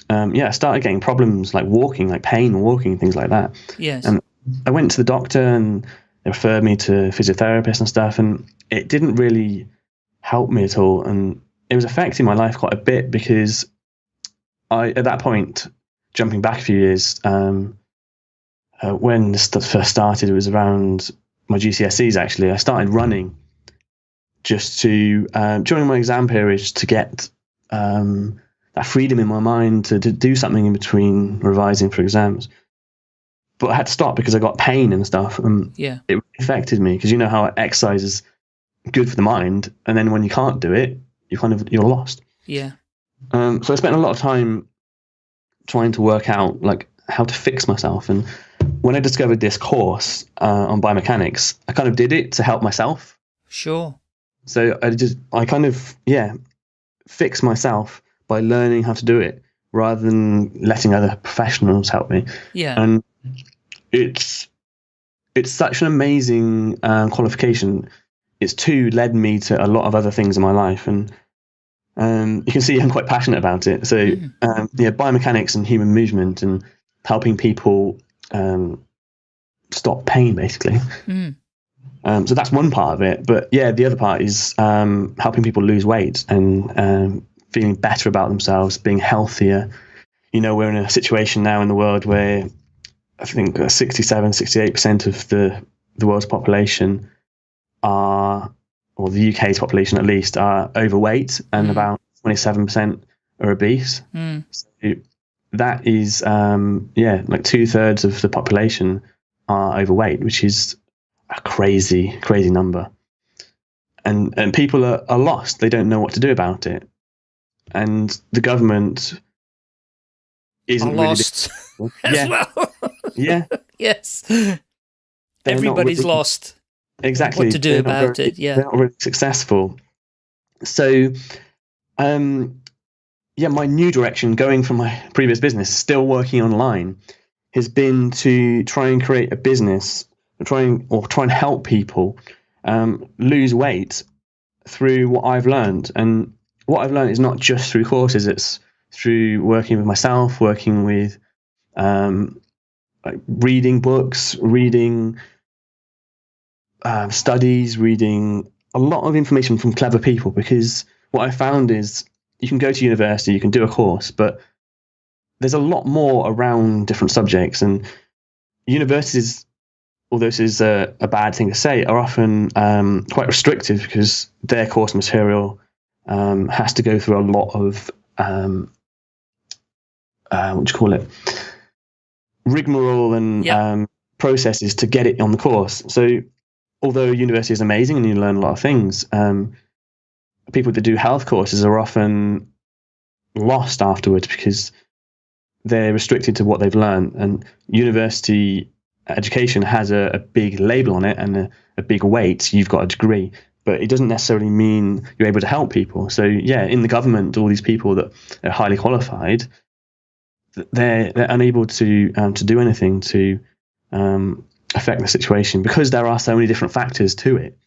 um, yeah, I started getting problems like walking, like pain walking, things like that. Yes. And I went to the doctor and they referred me to physiotherapists and stuff. And it didn't really help me at all. And it was affecting my life quite a bit because I, at that point, jumping back a few years, um, uh, when this first started, it was around my GCSEs actually. I started running just to, um, during my exam periods, to get um, that freedom in my mind to, to do something in between revising for exams. But I had to stop because I got pain and stuff. And yeah. it affected me because you know how exercise is good for the mind. And then when you can't do it, you kind of, you're lost. Yeah. Um, so I spent a lot of time trying to work out like how to fix myself and when I discovered this course uh, on biomechanics, I kind of did it to help myself. Sure. So I just, I kind of, yeah, fix myself by learning how to do it rather than letting other professionals help me. Yeah. And it's, it's such an amazing um, qualification. It's too led me to a lot of other things in my life. And um, you can see I'm quite passionate about it. So, mm. um, yeah, biomechanics and human movement and helping people um, stop pain, basically. Mm. Um, so that's one part of it. But yeah, the other part is um, helping people lose weight and um, feeling better about themselves, being healthier. You know, we're in a situation now in the world where I think 67, 68% of the, the world's population are, or the UK's population at least, are overweight and mm. about 27% are obese. Mm. So that is um, yeah like two thirds of the population are overweight, which is a crazy crazy number. And and people are, are lost; they don't know what to do about it. And the government isn't are lost really as well. yeah. Yes. They're Everybody's really, lost. Exactly. What to do about very, it? Yeah. They're not really successful. So, um, yeah, my new direction, going from my previous business, still working online, has been to try and create a business, trying or try and help people um, lose weight through what I've learned. And what I've learned is not just through courses, it's through working with myself, working with um, like reading books, reading uh, studies, reading a lot of information from clever people. Because what I found is you can go to university, you can do a course, but there's a lot more around different subjects. And universities, although this is a, a bad thing to say, are often um, quite restrictive because their course material um, has to go through a lot of um, uh, what do you call it rigmarole and yep. um, processes to get it on the course. So, although university is amazing and you learn a lot of things, um, people that do health courses are often lost afterwards because they're restricted to what they've learned. And university education has a, a big label on it and a, a big weight. You've got a degree but it doesn't necessarily mean you're able to help people. So yeah, in the government, all these people that are highly qualified, they're they're unable to um, to do anything to um, affect the situation because there are so many different factors to it.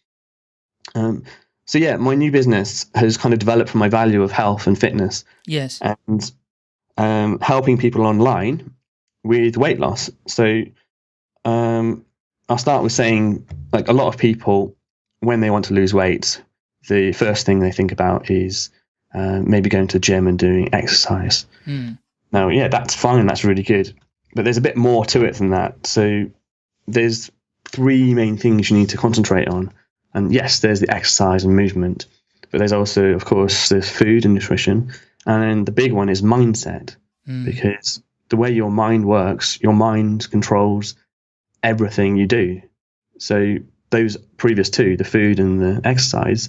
Um, so yeah, my new business has kind of developed from my value of health and fitness. Yes, and um, helping people online with weight loss. So um, I'll start with saying like a lot of people when they want to lose weight, the first thing they think about is uh, maybe going to the gym and doing exercise. Mm. Now, yeah, that's fine. That's really good. But there's a bit more to it than that. So there's three main things you need to concentrate on. And yes, there's the exercise and movement, but there's also, of course, there's food and nutrition. And then the big one is mindset, mm. because the way your mind works, your mind controls everything you do. So those previous two, the food and the exercise,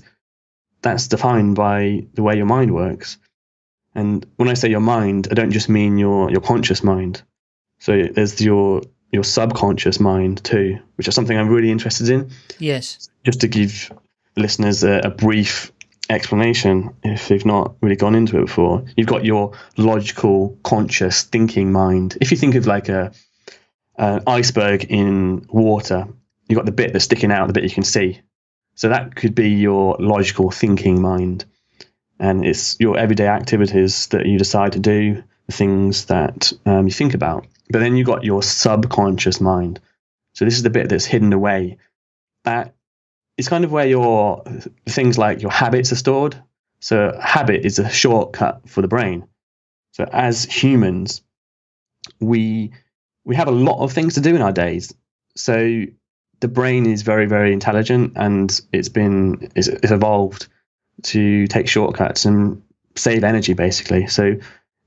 that's defined by the way your mind works. And when I say your mind, I don't just mean your your conscious mind. So there's your your subconscious mind too, which is something I'm really interested in. Yes. Just to give listeners a, a brief explanation, if they've not really gone into it before, you've got your logical, conscious, thinking mind. If you think of like a an iceberg in water, you've got the bit that's sticking out, the bit you can see. So that could be your logical thinking mind. And it's your everyday activities that you decide to do, the things that um, you think about. But then you've got your subconscious mind. So this is the bit that's hidden away. That is kind of where your things like your habits are stored. So habit is a shortcut for the brain. So as humans, we we have a lot of things to do in our days. So the brain is very very intelligent and it's been it's, it's evolved to take shortcuts and save energy basically. So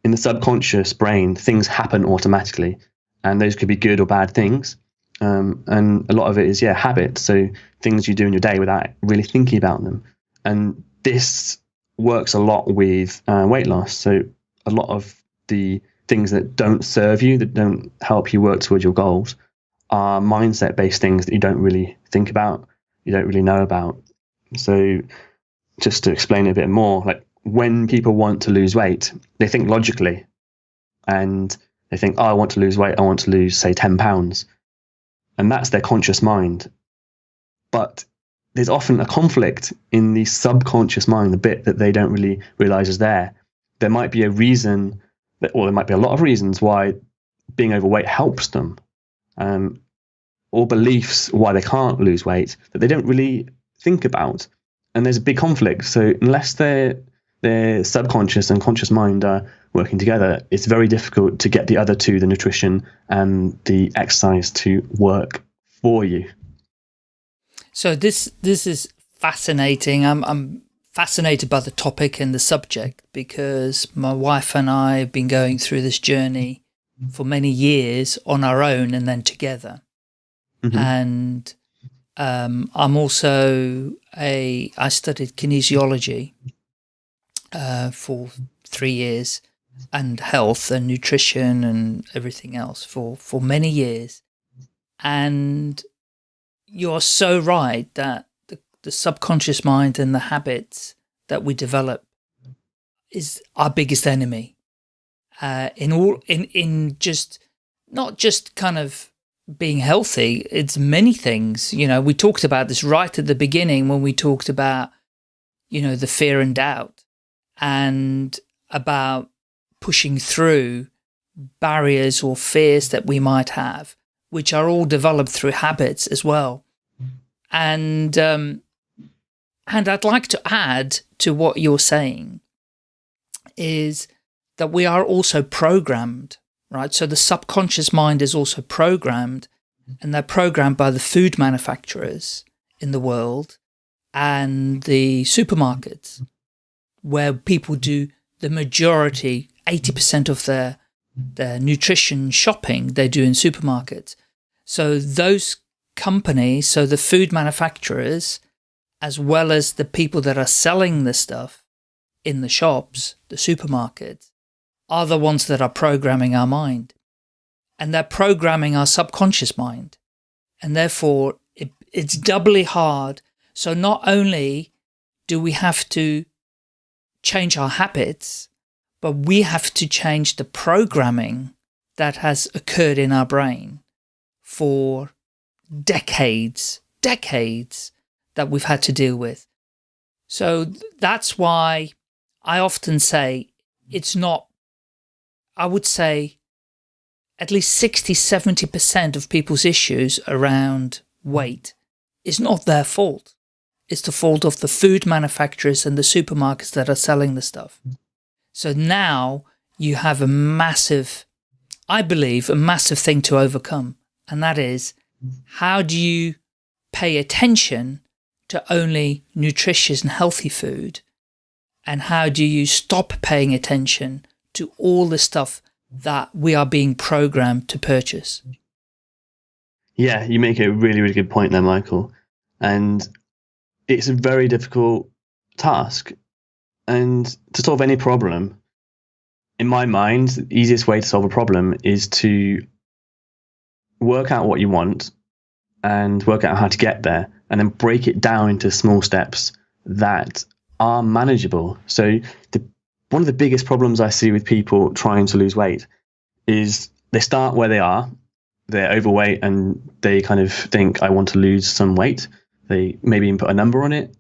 in the subconscious brain things happen automatically and those could be good or bad things. Um, and a lot of it is yeah habits so things you do in your day without really thinking about them. And this works a lot with uh, weight loss. So a lot of the things that don't serve you that don't help you work towards your goals are mindset based things that you don't really think about, you don't really know about. So, just to explain it a bit more, like when people want to lose weight, they think logically and they think, oh, I want to lose weight, I want to lose, say, 10 pounds. And that's their conscious mind. But there's often a conflict in the subconscious mind, the bit that they don't really realize is there. There might be a reason, or there might be a lot of reasons why being overweight helps them um, or beliefs why they can't lose weight that they don't really think about. And there's a big conflict. So unless their their subconscious and conscious mind are working together, it's very difficult to get the other two, the nutrition and the exercise, to work for you. So this this is fascinating. I'm I'm fascinated by the topic and the subject because my wife and I have been going through this journey for many years on our own and then together. Mm -hmm. And um, I'm also a, I studied kinesiology uh, for three years and health and nutrition and everything else for, for many years. And you're so right that the, subconscious mind and the habits that we develop is our biggest enemy uh, in all in in just not just kind of being healthy. It's many things. You know, we talked about this right at the beginning when we talked about you know, the fear and doubt and about pushing through barriers or fears that we might have, which are all developed through habits as well. And, um, and I'd like to add to what you're saying is that we are also programmed, right? So the subconscious mind is also programmed mm-hmm. and they're programmed by the food manufacturers in the world and the supermarkets mm-hmm. where people do the majority, 80% of their, mm-hmm. their nutrition shopping they do in supermarkets. So those companies, so the food manufacturers, as well as the people that are selling the stuff in the shops, the supermarkets, are the ones that are programming our mind. And they're programming our subconscious mind. And therefore, it, it's doubly hard. So not only do we have to change our habits, but we have to change the programming that has occurred in our brain for decades, decades that we've had to deal with. So that's why I often say it's not, I would say at least 60, 70% of people's issues around weight is not their fault. It's the fault of the food manufacturers and the supermarkets that are selling the stuff. So now you have a massive, I believe, a massive thing to overcome. And that is, how do you pay attention to only nutritious and healthy food? And how do you stop paying attention to all the stuff that we are being programmed to purchase. Yeah, you make a really, really good point there, Michael. And it's a very difficult task. And to solve any problem, in my mind, the easiest way to solve a problem is to work out what you want and work out how to get there and then break it down into small steps that are manageable. So the one of the biggest problems I see with people trying to lose weight is they start where they are, they're overweight, and they kind of think, I want to lose some weight. They maybe even put a number on it,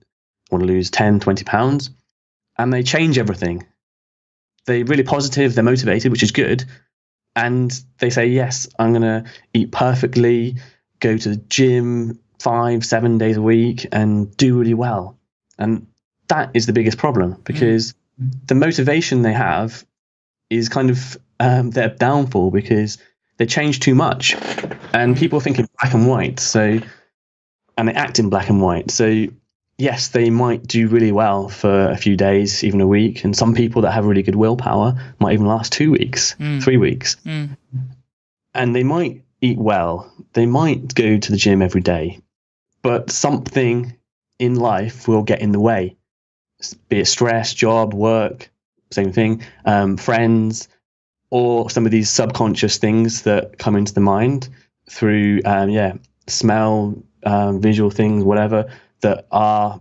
want to lose 10, 20 pounds, and they change everything. They're really positive, they're motivated, which is good. And they say, Yes, I'm going to eat perfectly, go to the gym five, seven days a week, and do really well. And that is the biggest problem because. Mm the motivation they have is kind of um, their downfall because they change too much, and people think in black and white. So, and they act in black and white. So, yes, they might do really well for a few days, even a week. And some people that have really good willpower might even last two weeks, mm. three weeks, mm. and they might eat well. They might go to the gym every day, but something in life will get in the way be it stress, job, work, same thing, um, friends, or some of these subconscious things that come into the mind through, um, yeah, smell, um, visual things, whatever, that are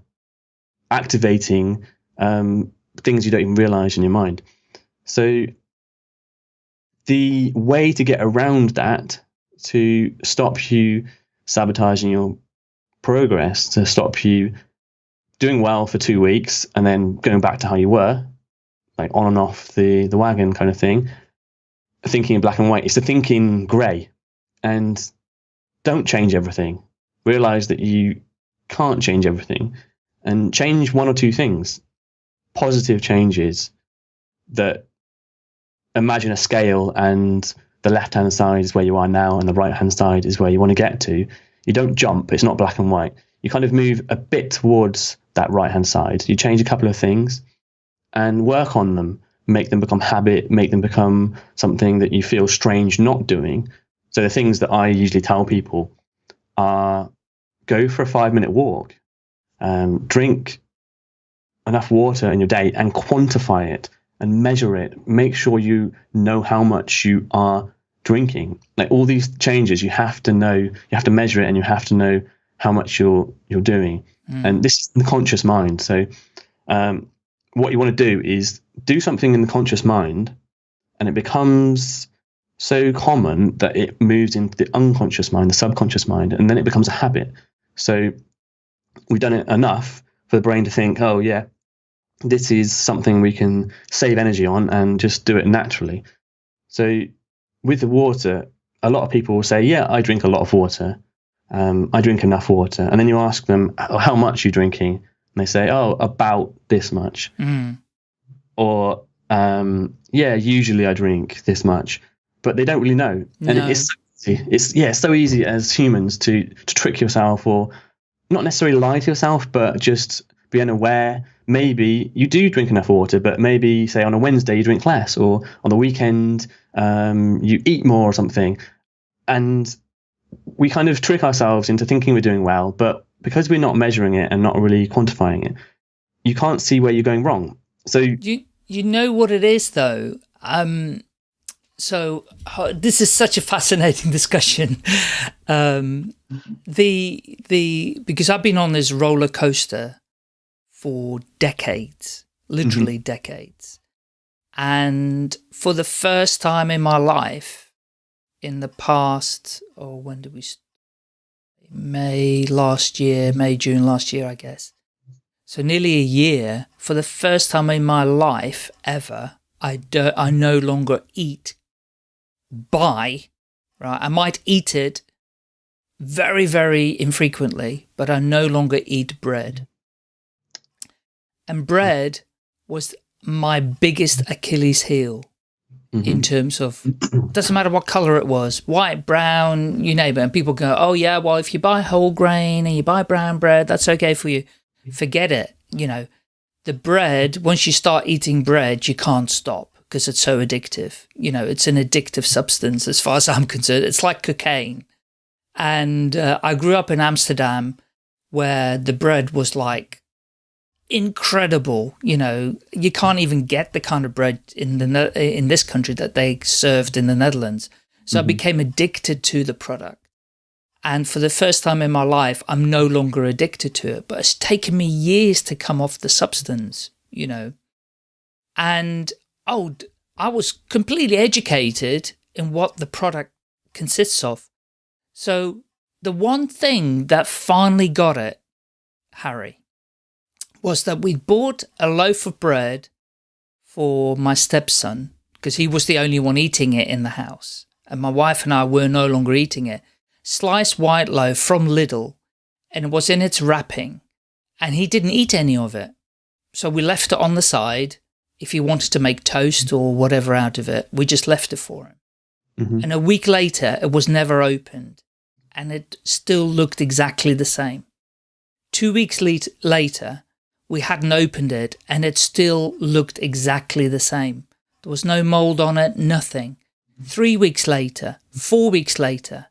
activating um, things you don't even realize in your mind. So the way to get around that, to stop you sabotaging your progress, to stop you doing well for two weeks and then going back to how you were, like on and off the, the wagon kind of thing, thinking in black and white, is to think in grey and don't change everything. Realize that you can't change everything and change one or two things. Positive changes that imagine a scale and the left hand side is where you are now and the right hand side is where you want to get to. You don't jump, it's not black and white. You kind of move a bit towards that right hand side. You change a couple of things and work on them, make them become habit, make them become something that you feel strange not doing. So the things that I usually tell people are go for a five minute walk, um, drink enough water in your day and quantify it and measure it. Make sure you know how much you are drinking. Like all these changes, you have to know, you have to measure it and you have to know how much you're you're doing. Mm. And this is the conscious mind. So um, what you want to do is do something in the conscious mind, and it becomes so common that it moves into the unconscious mind, the subconscious mind, and then it becomes a habit. So we've done it enough for the brain to think, oh yeah, this is something we can save energy on and just do it naturally. So with the water, a lot of people will say, "Yeah, I drink a lot of water. Um, I drink enough water." And then you ask them, oh, "How much are you drinking?" And they say, "Oh, about this much." Mm. Or, um, "Yeah, usually I drink this much," but they don't really know. And No. it's so easy. It's yeah, it's so easy as humans to to trick yourself or not necessarily lie to yourself, but just be unaware. Maybe you do drink enough water, but maybe say on a Wednesday you drink less, or on the weekend um, you eat more or something. And we kind of trick ourselves into thinking we're doing well, but because we're not measuring it and not really quantifying it, you can't see where you're going wrong. So You you know what it is though. Um, so this is such a fascinating discussion. Um, the the because I've been on this roller coaster for decades, literally mm-hmm. decades, and for the first time in my life, in the past, or when did we? May last year, May June last year, I guess. So nearly a year, for the first time in my life ever, I do, I no longer eat by, right? I might eat it very, very infrequently, but I no longer eat bread. And bread was my biggest Achilles heel in terms of, doesn't matter what color it was, white, brown, you name it. And people go, oh yeah, well, if you buy whole grain and you buy brown bread, that's okay for you. Forget it. You know, the bread, once you start eating bread, you can't stop because it's so addictive. You know, it's an addictive substance as far as I'm concerned. It's like cocaine. And uh, I grew up in Amsterdam where the bread was like incredible. You know, you can't even get the kind of bread in the in this country that they served in the Netherlands. So I mm-hmm. became addicted to the product. And for the first time in my life, I'm no longer addicted to it. But it's taken me years to come off the substance, you know. And oh, I was completely educated in what the product consists of. So the one thing that finally got it, Harry, was that we bought a loaf of bread for my stepson because he was the only one eating it in the house. And my wife and I were no longer eating it. Sliced white loaf from Lidl and it was in its wrapping and he didn't eat any of it. So we left it on the side. If he wanted to make toast or whatever out of it, we just left it for him. Mhm. And a week later, it was never opened and it still looked exactly the same. Two weeks lat- later, we hadn't opened it and it still looked exactly the same. There was no mold on it, nothing. Three weeks later, four weeks later,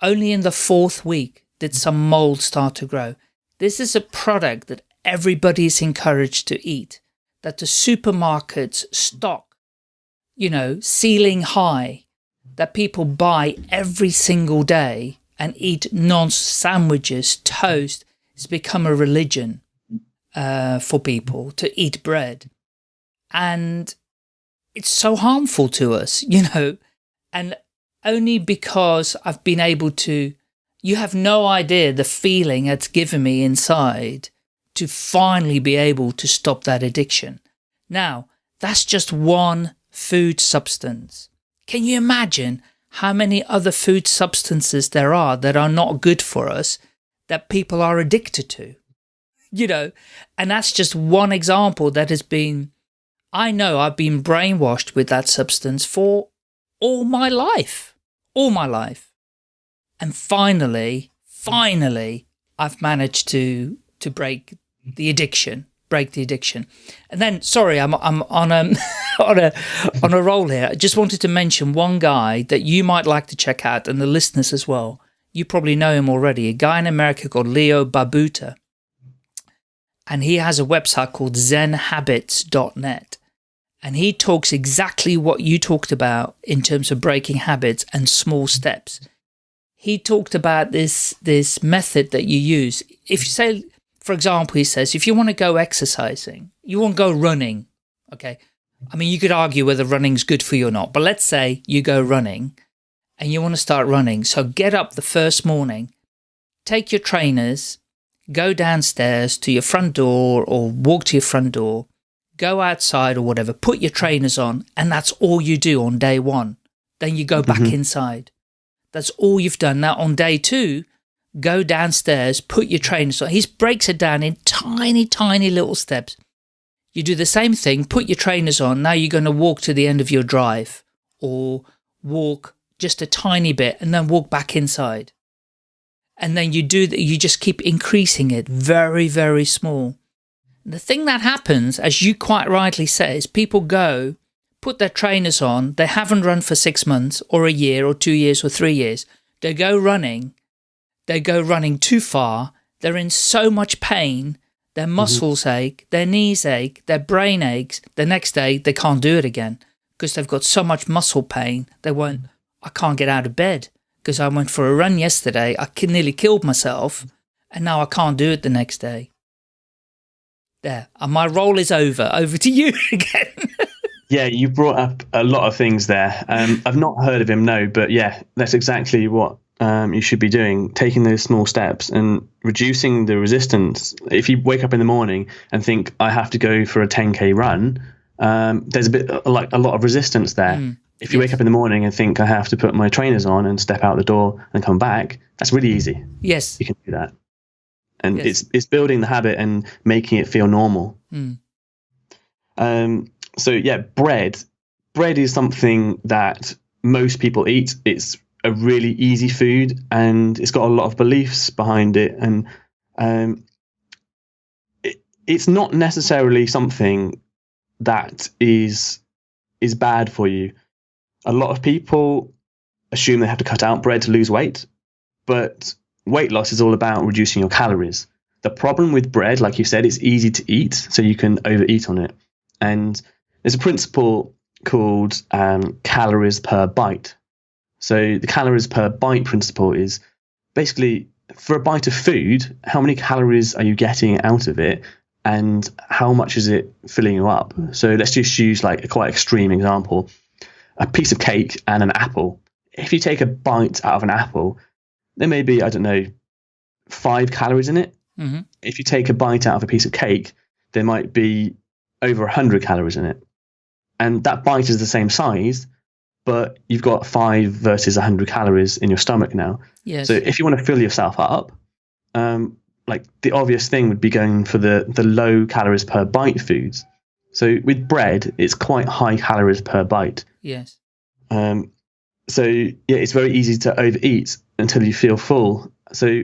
only in the fourth week did some mold start to grow. This is a product that everybody is encouraged to eat, that the supermarkets stock, you know, ceiling high, that people buy every single day and eat non-sandwiches, toast. It's become a religion uh, for people to eat bread. And it's so harmful to us, you know, and only because I've been able to, you have no idea the feeling it's given me inside to finally be able to stop that addiction. Now, that's just one food substance. Can you imagine how many other food substances there are that are not good for us that people are addicted to? You know, and that's just one example that has been, I know I've been brainwashed with that substance for all my life, all my life. And finally, finally, I've managed to, to break the addiction, break the addiction. And then, sorry, I'm, I'm on a, on a, on a roll here. I just wanted to mention one guy that you might like to check out and the listeners as well. You probably know him already, a guy in America called Leo Babauta. And he has a website called zenhabits.net. And he talks exactly what you talked about in terms of breaking habits and small steps. He talked about this, this method that you use. If you say, for example, he says, if you want to go exercising, you want to go running, okay? I mean, you could argue whether running's good for you or not, but let's say you go running and you want to start running. So get up the first morning, take your trainers, go downstairs to your front door or walk to your front door, go outside or whatever, put your trainers on, and that's all you do on day one. Then you go back mm -hmm. inside. That's all you've done. Now on day two, go downstairs, put your trainers on. He breaks it down in tiny, tiny little steps. You do the same thing, put your trainers on. Now you're going to walk to the end of your drive or walk just a tiny bit and then walk back inside. And then you do that, you just keep increasing it very, very small. The thing that happens, as you quite rightly say, is people go, put their trainers on, they haven't run for six months or a year or two years or three years. They go running, they go running too far, they're in so much pain, their mm-hmm. muscles mm -hmm. ache, their knees ache, their brain aches, the next day they can't do it again because they've got so much muscle pain, they won't, I can't get out of bed because I went for a run yesterday, I nearly killed myself, and now I can't do it the next day. There, and my role is over. Over to you again. yeah, you brought up a lot of things there. Um, I've not heard of him, no, but yeah, that's exactly what um, you should be doing, taking those small steps and reducing the resistance. If you wake up in the morning and think, I have to go for a 10K run, um, there's a bit like a lot of resistance there. Mm, if you yes. wake up in the morning and think, I have to put my trainers on and step out the door and come back, that's really easy. Yes. You can do that. And yes. it's, it's building the habit and making it feel normal. Mm. Um, so, yeah, bread. Bread is something that most people eat. It's a really easy food and it's got a lot of beliefs behind it and um, it, it's not necessarily something that is is bad for you a lot of people assume they have to cut out bread to lose weight but weight loss is all about reducing your calories the problem with bread like you said it's easy to eat so you can overeat on it and there's a principle called um, calories per bite so the calories per bite principle is basically for a bite of food, how many calories are you getting out of it and how much is it filling you up? So let's just use like a quite extreme example. A piece of cake and an apple. If you take a bite out of an apple, there may be, I don't know, five calories in it. Mm -hmm. If you take a bite out of a piece of cake, there might be over 100 calories in it. And that bite is the same size, but you've got five versus 100 calories in your stomach now. Yes. So if you want to fill yourself up, um, like the obvious thing would be going for the, the low calories per bite foods. So with bread, it's quite high calories per bite. Yes. Um, so yeah, it's very easy to overeat until you feel full. So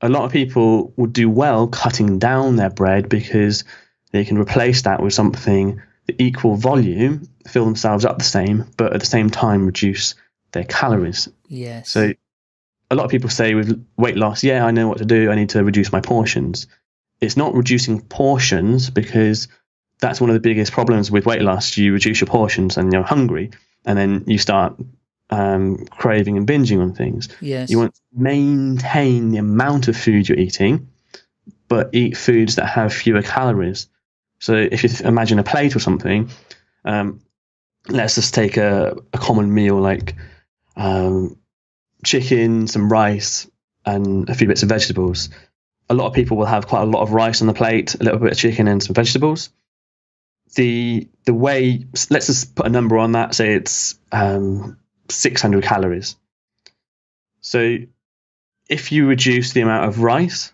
a lot of people would do well cutting down their bread because they can replace that with something the equal volume, fill themselves up the same, but at the same time reduce their calories. Yes. So a lot of people say with weight loss, yeah, I know what to do. I need to reduce my portions. It's not reducing portions because that's one of the biggest problems with weight loss. You reduce your portions and you're hungry, and then you start um, craving and binging on things. Yes. You want to maintain the amount of food you're eating, but eat foods that have fewer calories. So if you imagine a plate or something, um, let's just take a, a common meal like um, chicken, some rice, and a few bits of vegetables. A lot of people will have quite a lot of rice on the plate, a little bit of chicken, and some vegetables. The the way let's just put a number on that. Say it's um, 600 calories. So if you reduce the amount of rice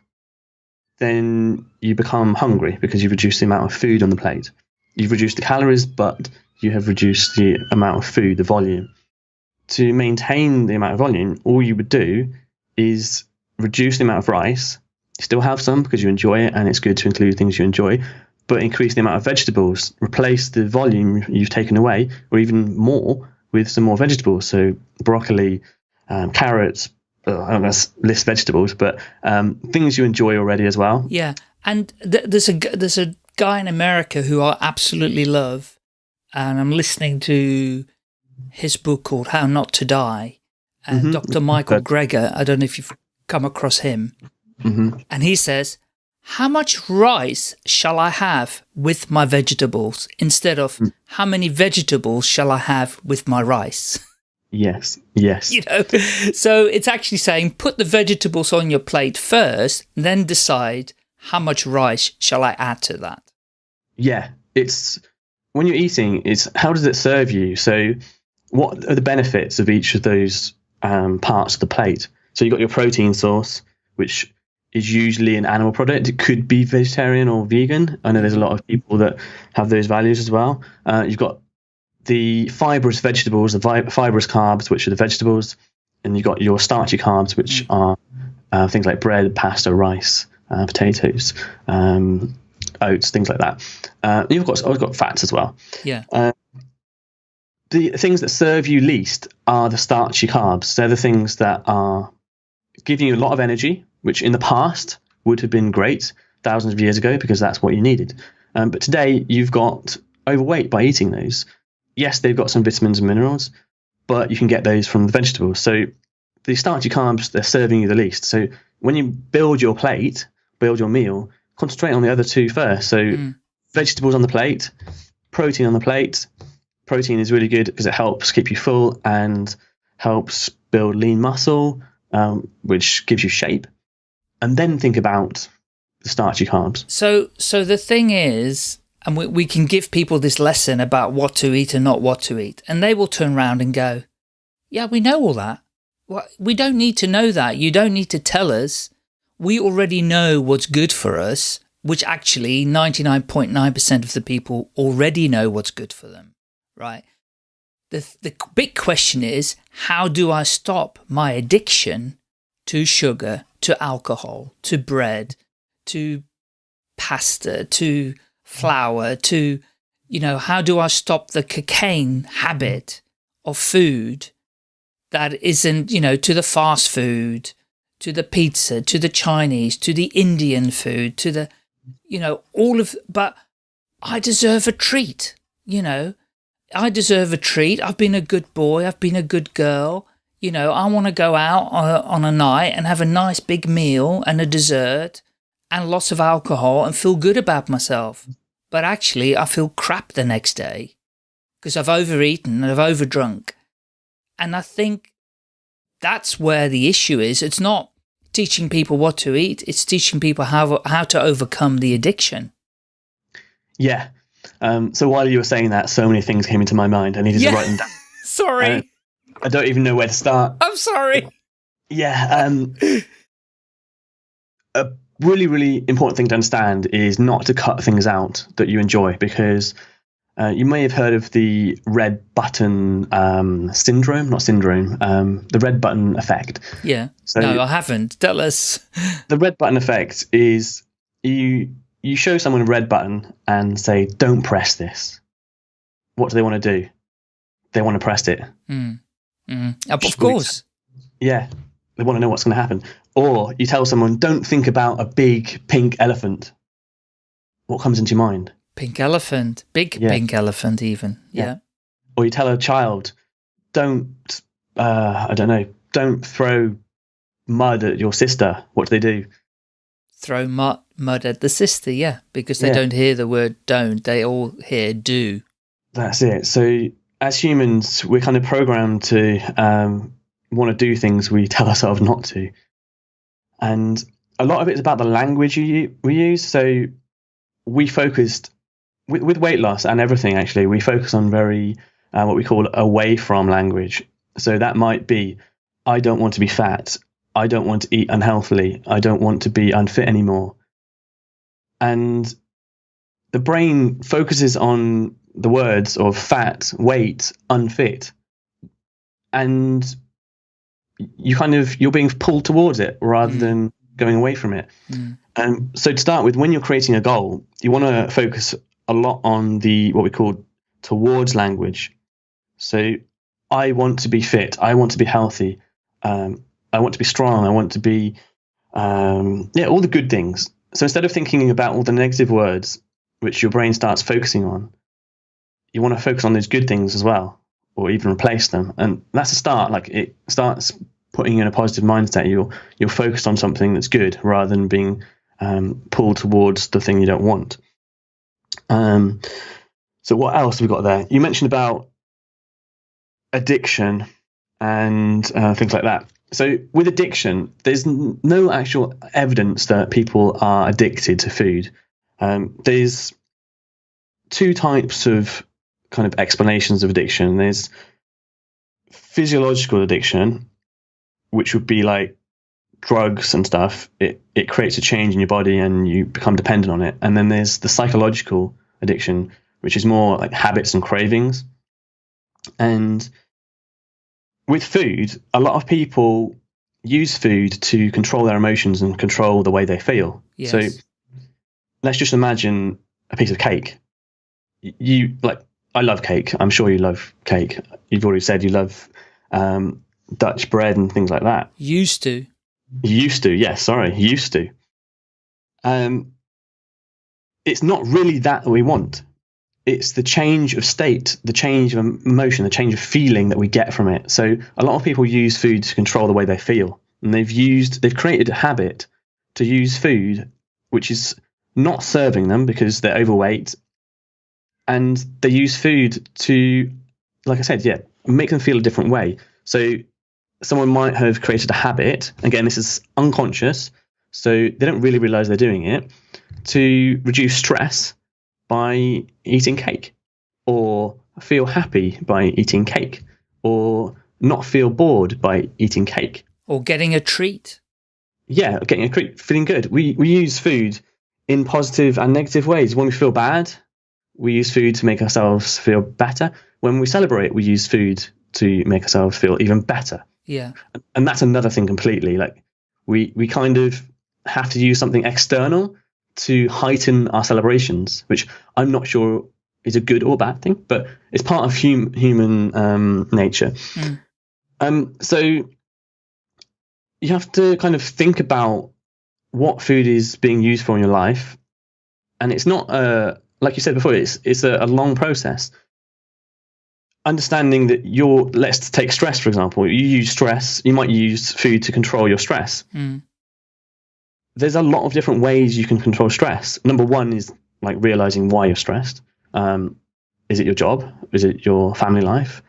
then you become hungry because you've reduced the amount of food on the plate. You've reduced the calories, but you have reduced the amount of food, the volume. To maintain the amount of volume, all you would do is reduce the amount of rice. You still have some because you enjoy it and it's good to include things you enjoy, but increase the amount of vegetables, replace the volume you've taken away, or even more with some more vegetables. So broccoli, um, carrots, I don't know, list vegetables, but um, things you enjoy already as well. Yeah, and th there's a there's a guy in America who I absolutely love, and I'm listening to his book called How Not to Die, and mm -hmm. Dr. Michael Greger. I don't know if you've come across him, mm -hmm. and he says, "How much rice shall I have with my vegetables instead of mm. how many vegetables shall I have with my rice?" Yes, yes. You know, so it's actually saying put the vegetables on your plate first, then decide how much rice shall I add to that. Yeah, it's when you're eating, it's how does it serve you? So, what are the benefits of each of those um, parts of the plate? So you've got your protein source, which is usually an animal product. It could be vegetarian or vegan. I know there's a lot of people that have those values as well. Uh, you've got the fibrous vegetables, the vi- fibrous carbs, which are the vegetables, and you've got your starchy carbs, which mm. are uh, things like bread, pasta, rice, uh, potatoes, um, oats, things like that. Uh, you've got I've got fats as well. Yeah. Uh, the things that serve you least are the starchy carbs. They're the things that are giving you a lot of energy, which in the past would have been great thousands of years ago because that's what you needed. Um, but today you've got overweight by eating those yes, they've got some vitamins and minerals, but you can get those from the vegetables. So the starchy carbs, they're serving you the least. So when you build your plate, build your meal, concentrate on the other two first. So mm. vegetables on the plate, protein on the plate. Protein is really good because it helps keep you full and helps build lean muscle, um, which gives you shape. And then think about the starchy carbs. So, so the thing is, and we, we can give people this lesson about what to eat and not what to eat. And they will turn around and go, yeah, we know all that. Well, we don't need to know that. You don't need to tell us. We already know what's good for us, which actually 99.9% of the people already know what's good for them, right? The, the big question is, how do I stop my addiction to sugar, to alcohol, to bread, to pasta, to flour to, you know, how do I stop the cocaine habit of food that isn't, you know, to the fast food, to the pizza, to the Chinese, to the Indian food, to the, you know, all of, but I deserve a treat, you know, I deserve a treat. I've been a good boy. I've been a good girl. You know, I want to go out on a, on a night and have a nice big meal and a dessert and lots of alcohol and feel good about myself but actually I feel crap the next day because I've overeaten and I've overdrunk. And I think that's where the issue is. It's not teaching people what to eat. It's teaching people how, how to overcome the addiction. Yeah. Um, so while you were saying that, so many things came into my mind. I needed yeah. to write them down. sorry. I don't even know where to start. I'm sorry. Yeah. Um, a really, really important thing to understand is not to cut things out that you enjoy because uh, you may have heard of the red button um, syndrome, not syndrome, um, the red button effect. Yeah. So no, I haven't. Tell us. the red button effect is you you show someone a red button and say, "Don't press this." What do they want to do? They want to press it. Mm. Mm. Of course. Yeah, they want to know what's going to happen. Or you tell someone, don't think about a big pink elephant. What comes into your mind? Pink elephant, big yeah. pink elephant, even. Yeah. yeah. Or you tell a child, don't, uh, I don't know, don't throw mud at your sister. What do they do? Throw mud, mud at the sister, yeah, because they yeah. don't hear the word don't, they all hear do. That's it. So as humans, we're kind of programmed to um, want to do things we tell ourselves not to and a lot of it is about the language you, we use. So we focused with, with weight loss and everything. Actually, we focus on very uh, what we call away from language. So that might be, I don't want to be fat. I don't want to eat unhealthily. I don't want to be unfit anymore. And the brain focuses on the words of fat, weight, unfit. And you kind of you're being pulled towards it rather mm. than going away from it. Mm. And so to start with, when you're creating a goal, you want to focus a lot on the what we call towards language. So I want to be fit. I want to be healthy. Um, I want to be strong. I want to be um, yeah, all the good things. So instead of thinking about all the negative words, which your brain starts focusing on, you want to focus on those good things as well or even replace them. And that's a start. Like it starts putting you in a positive mindset. You're you're focused on something that's good rather than being um, pulled towards the thing you don't want. Um, so what else have we got there? You mentioned about addiction. and uh, things like that. So with addiction, there's no actual evidence that people are addicted to food. Um, there's two types of kind of explanations of addiction. There's physiological addiction, which would be like drugs and stuff. It it creates a change in your body and you become dependent on it. And then there's the psychological addiction, which is more like habits and cravings. And with food, a lot of people use food to control their emotions and control the way they feel. Yes. So let's just imagine a piece of cake. You like I love cake. I'm sure you love cake. You've already said you love um, Dutch bread and things like that. Used to. Used to, yes. Yeah, sorry, used to. Um, it's not really that we want. It's the change of state, the change of emotion, the change of feeling that we get from it. So a lot of people use food to control the way they feel, and they've used, they've created a habit to use food, which is not serving them because they're overweight, and they use food to, like I said, yeah, make them feel a different way. So someone might have created a habit. Again, this is unconscious, so they don't really realize they're doing it to reduce stress by eating cake, or feel happy by eating cake, or not feel bored by eating cake, or getting a treat. Yeah, getting a treat, feeling good. We we use food in positive and negative ways. When we feel bad, we use food to make ourselves feel better. When we celebrate, we use food to make ourselves feel even better. Yeah. And that's another thing completely. Like we we kind of have to use something external to heighten our celebrations, which I'm not sure is a good or bad thing, but it's part of hum, human um, nature. Mm. Um, so you have to kind of think about what food is being used for in your life, and it's not a like you said before, it's it's a, a long process. Understanding that you're let's take stress for example. You use stress you might use food to control your stress. Mm. there's a lot of different ways you can control stress. Number one is like realizing why you're stressed. Um, is it your job? Is it your family life?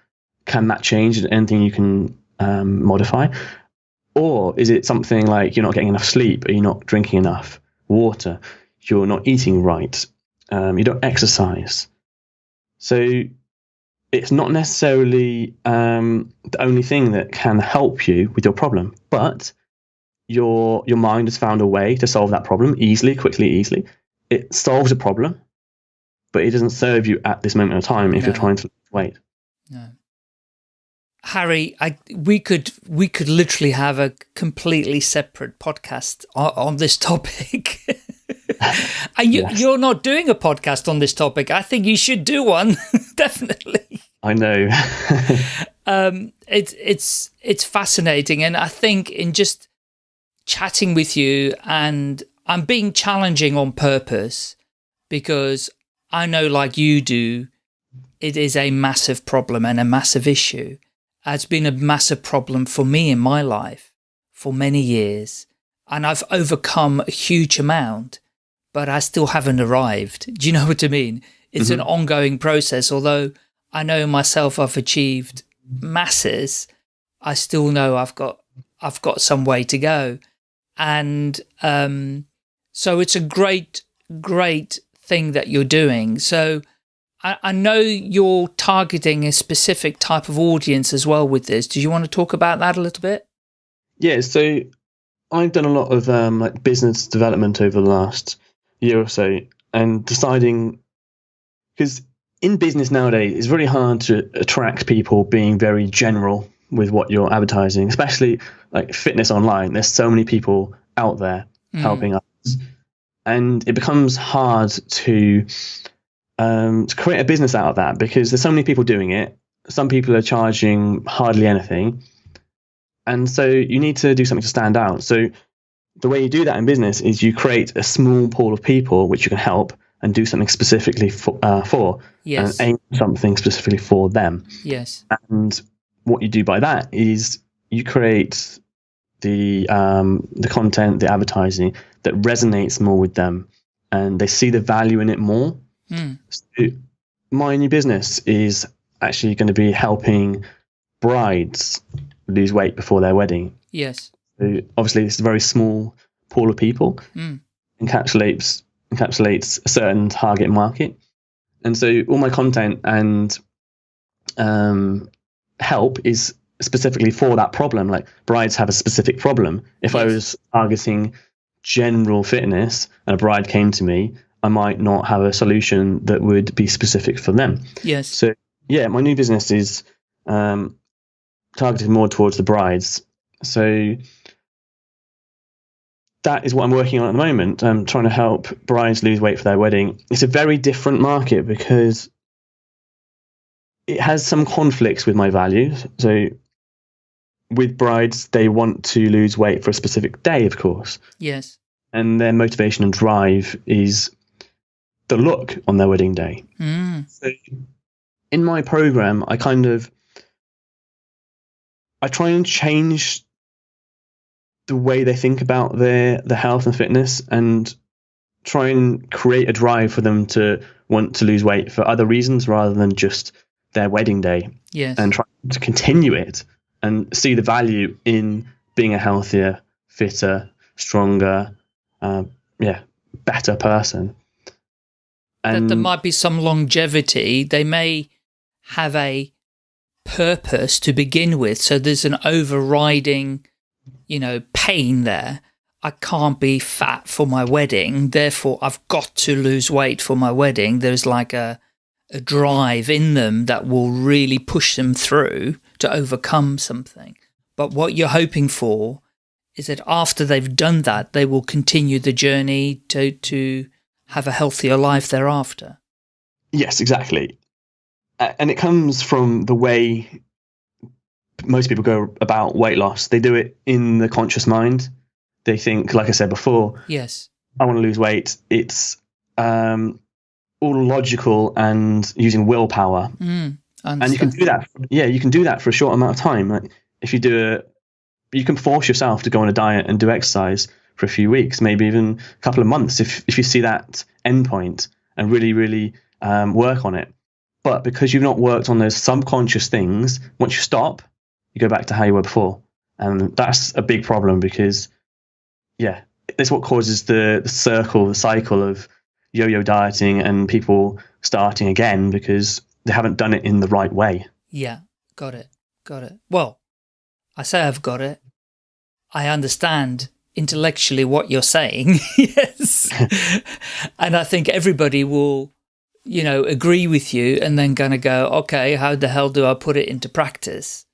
Can that change? Anything you can um, modify? Or is it something like you're not getting enough sleep are you not drinking enough water you're not eating right um, you don't exercise so it's not necessarily um, the only thing that can help you with your problem, but your your mind has found a way to solve that problem easily, quickly, easily. It solves a problem, but it doesn't serve you at this moment of time if no. you're trying to wait. No. Harry, I we could we could literally have a completely separate podcast on, on this topic. and you, yes. you're not doing a podcast on this topic. I think you should do one, definitely. I know. um, it's it's it's fascinating, and I think in just chatting with you, and I'm being challenging on purpose because I know, like you do, it is a massive problem and a massive issue. It's been a massive problem for me in my life for many years, and I've overcome a huge amount but I still haven't arrived. Do you know what I mean? It's mm -hmm. an mm-hmm. ongoing process. Although I know myself I've achieved masses, I still know I've got I've got some way to go. And um, so it's a great, great thing that you're doing. So I, I know you're targeting a specific type of audience as well with this. Do you want to talk about that a little bit? Yeah, so I've done a lot of um, like business development over the last year or so and deciding because in business nowadays it's really hard to attract people being very general with what you're advertising especially like fitness online. There's so many people out there mm. helping us and it becomes hard to um, to create a business out of that because there's so many people doing it. Some people are charging hardly anything. And so you need to do something to stand out. So the way you do that in business is you create a small pool of people which you can help and do something specifically for, uh, for yes. and aim something specifically for them. Yes. And what you do by that is you create the um, the content, the advertising that resonates more with them, and they see the value in it more. Mm. So my new business is actually going to be helping brides lose weight before their wedding. Yes. So obviously, it's a very small pool of people, mm. encapsulates encapsulates a certain target market, and so all my content and um, help is specifically for that problem. Like brides have a specific problem. If yes. I was targeting general fitness and a bride came to me, I might not have a solution that would be specific for them. Yes. So yeah, my new business is um, targeted more towards the brides. So that is what I'm working on at the moment. I'm trying to help brides lose weight for their wedding. It's a very different market because it has some conflicts with my values. So with brides, they want to lose weight for a specific day, of course. Yes. And their motivation and drive is the look on their wedding day. Mm. So in my program, I kind of I try and change the way they think about their their health and fitness and try and create a drive for them to want to lose weight for other reasons rather than just their wedding day. Yes. And try to continue it and see the value in being a healthier, fitter, stronger, uh, yeah, better person. And that there might be some longevity. They may have a purpose to begin with. So there's an overriding, you know, pain there. I can't be fat for my wedding. Therefore, I've got to lose weight for my wedding. There's like a, a drive in them that will really push them through to overcome something. But what you're hoping for is that after they've done that, they will continue the journey to, to have a healthier life thereafter. Yes, exactly and it comes from the way most people go about weight loss. They do it in the conscious mind. They think, like I said before, yes, I want to lose weight. It's um, all logical and using willpower. Mm, and you can do that. Yeah, you can do that for a short amount of time. Like if you do a, you can force yourself to go on a diet and do exercise for a few weeks, maybe even a couple of months. If if you see that endpoint and really, really um, work on it but because you've not worked on those subconscious things, once you stop, you go back to how you were before. And that's a big problem because, yeah, that's what causes the, the circle, the cycle of yo yo dieting and people starting again because they haven't done it in the right way. Yeah, got it. Got it. Well, I say I've got it. I understand intellectually what you're saying. yes. and I think everybody will you know, agree with you and then going to go, okay, how the hell do I put it into practice?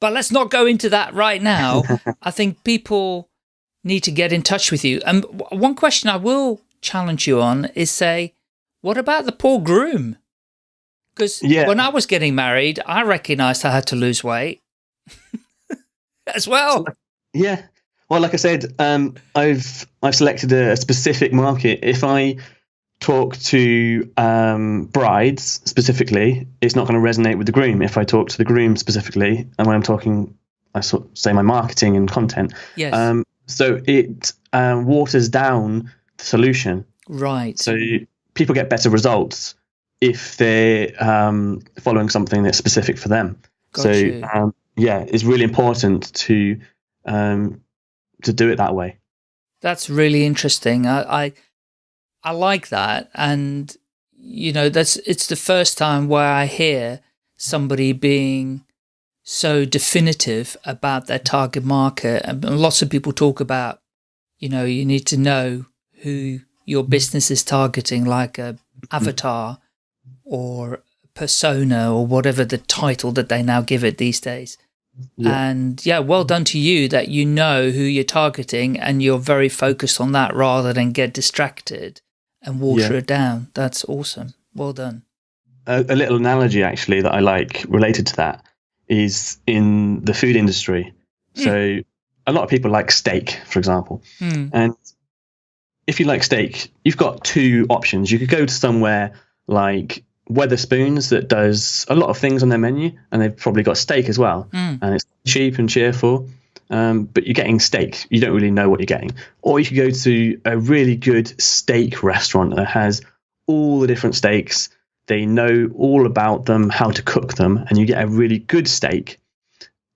But let's not go into that right now. I think people need to get in touch with you. And one question I will challenge you on is say, what about the poor groom? Because yeah. when I was getting married, I recognized I had to lose weight as well. Yeah. Well, like I said, um, I've I've selected a specific market. If I talk to um, brides specifically, it's not going to resonate with the groom. If I talk to the groom specifically, and when I'm talking, I sort of say my marketing and content. Yes. Um, so it um, waters down the solution. Right. So people get better results if they're um, following something that's specific for them. Got so um, yeah, it's really important to um, to do it that way. That's really interesting. I, I I like that. And, you know, that's, it's the first time where I hear somebody being so definitive about their target market. And lots of people talk about, you know, you need to know who your business is targeting, like a avatar or persona or whatever the title that they now give it these days. Yeah. And yeah, well done to you that you know who you're targeting and you're very focused on that rather than get distracted and water yeah. it down. That's awesome. Well done. A, a, little analogy actually that I like related to that is in the food industry. Mm. So a lot of people like steak, for example. Mm. And if you like steak, you've got two options. You could go to somewhere like Wetherspoons that does a lot of things on their menu, and they've probably got steak as well, mm. and it's cheap and cheerful um, but you're getting steak. You don't really know what you're getting. Or you could go to a really good steak restaurant that has all the different steaks. They know all about them, how to cook them, and you get a really good steak.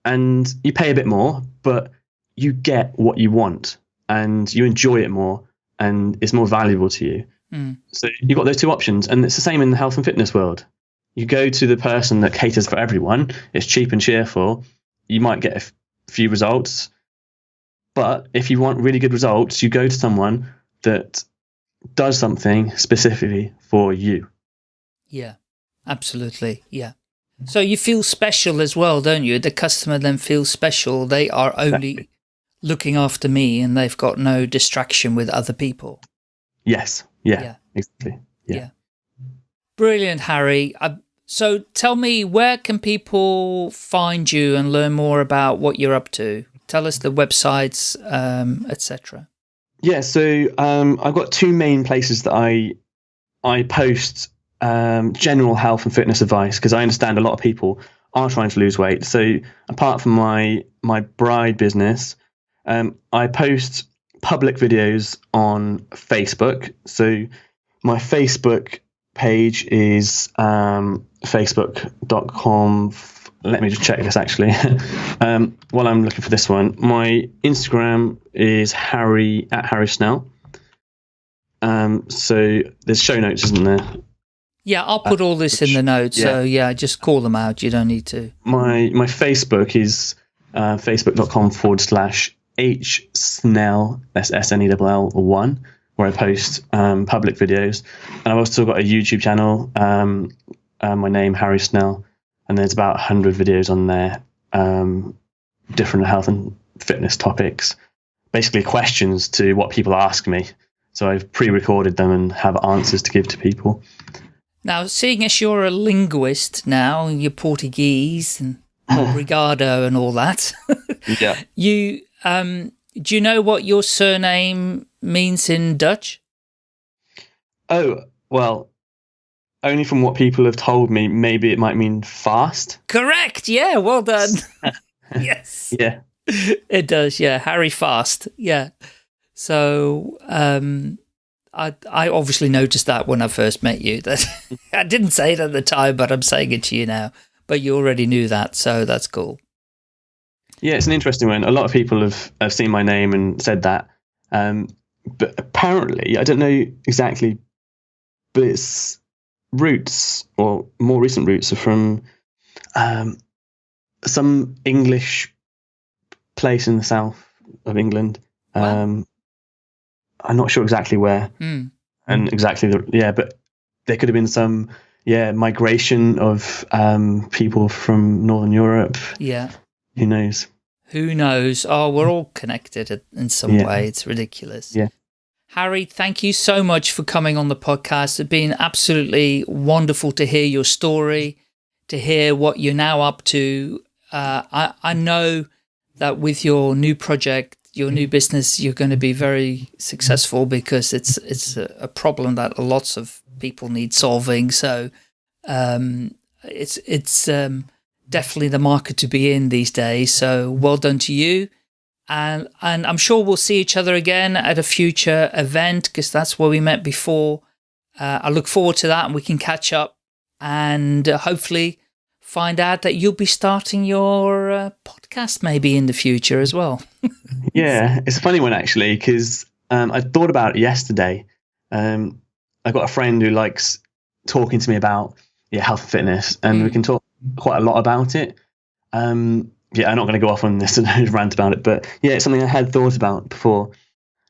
and you pay a bit more, but you get what you want and you enjoy it more and it's more valuable to you. Mm. So you've got those two options, and it's the same in the health and fitness world. You go to the person that caters for everyone. It's cheap and cheerful. You might get a few results, but if you want really good results, you go to someone that does something specifically for you. Yeah, absolutely. Yeah. So you feel special as well, don't you? The customer then feels special. They are only exactly. looking after me and they've got no distraction with other people. Yes. Yeah, yeah. exactly. Yeah. yeah. Brilliant, Harry. Uh, so tell me, where can people find you and learn more about what you're up to? Tell us the websites, um, etc. Yeah, so um, I've got two main places that I I post um, general health and fitness advice because I understand a lot of people are trying to lose weight. So apart from my my bride business, um, I post public videos on Facebook. So my Facebook page is um, facebook.com. Let me just check this actually. um, while I'm looking for this one, my Instagram is Harry at Harry Snell. Um, so there's show notes, isn't there? Yeah, I'll put all this uh, which, in the notes. Yeah. So yeah, just call them out. You don't need to. My my Facebook is uh, facebook.com forward slash H Snell, that's S N E L L one, where I post um, public videos. And I've also got a YouTube channel, um, uh, my name, Harry Snell, and there's about 100 videos on there, um, different health and fitness topics, basically questions to what people ask me. So I've pre recorded them and have answers to give to people. Now, seeing as you're a linguist now, you're Portuguese and obrigado and all that. yeah. You um, do you know what your surname means in Dutch? Oh, well, only from what people have told me, maybe it might mean fast. Correct. Yeah, well done. yes. Yeah. It does. Yeah, Harry Fast. Yeah. So, um, I I obviously noticed that when I first met you. That I didn't say it at the time, but I'm saying it to you now. But you already knew that, so that's cool. Yeah, it's an interesting one. A lot of people have, have seen my name and said that. Um, but apparently, I don't know exactly, but its roots or more recent roots are from um, some English place in the south of England. Um. I'm not sure exactly where mm. and exactly the yeah, but there could have been some yeah migration of um, people from Northern Europe. Yeah, who knows? Who knows? Oh, we're all connected in some yeah. way. It's ridiculous. Yeah. Harry, thank you so much for coming on the podcast. It's been absolutely wonderful to hear your story, to hear what you're now up to. Uh, I, I know that with your new project, your new business, you're going to be very successful because it's it's a, a problem that lots of people need solving. So um, it's it's um, definitely the market to be in these days. So well done to you. And, and I'm sure we'll see each other again at a future event because that's where we met before. Uh, I look forward to that and we can catch up and uh, hopefully find out that you'll be starting your uh, podcast maybe in the future as well. yeah, it's a funny one actually because um, I thought about it yesterday. Um, I got a friend who likes talking to me about yeah health and fitness, and mm. we can talk quite a lot about it. Um, yeah, I'm not going to go off on this and rant about it, but yeah, it's something I had thought about before.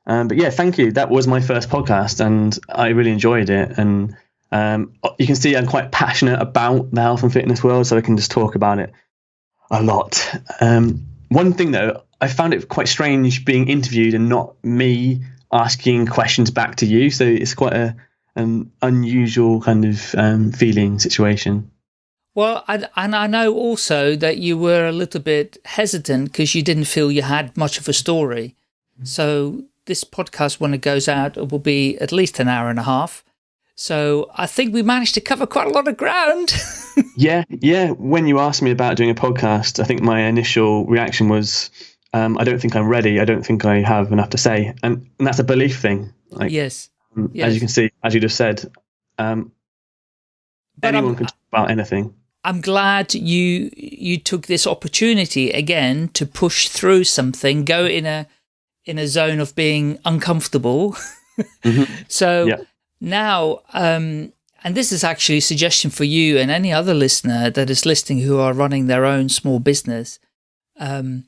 Um, but yeah, thank you. That was my first podcast, and I really enjoyed it. And um, you can see I'm quite passionate about the health and fitness world, so I can just talk about it a lot. Um, one thing though, I found it quite strange being interviewed and not me asking questions back to you. So it's quite a an unusual kind of um, feeling situation. Well, and, and I know also that you were a little bit hesitant because you didn't feel you had much of a story. So this podcast, when it goes out, it will be at least an hour and a half. So I think we managed to cover quite a lot of ground. yeah, yeah. When you asked me about doing a podcast, I think my initial reaction was, um, I don't think I'm ready. I don't think I have enough to say. And, and that's a belief thing. Like, yes. yes. As you can see, as you just said, um, anyone I'm, can talk about anything. I'm glad you you took this opportunity again to push through something, go in a in a zone of being uncomfortable. mm -hmm. So yeah. now, um, and this is actually a suggestion for you and any other listener that is listening who are running their own small business. Um,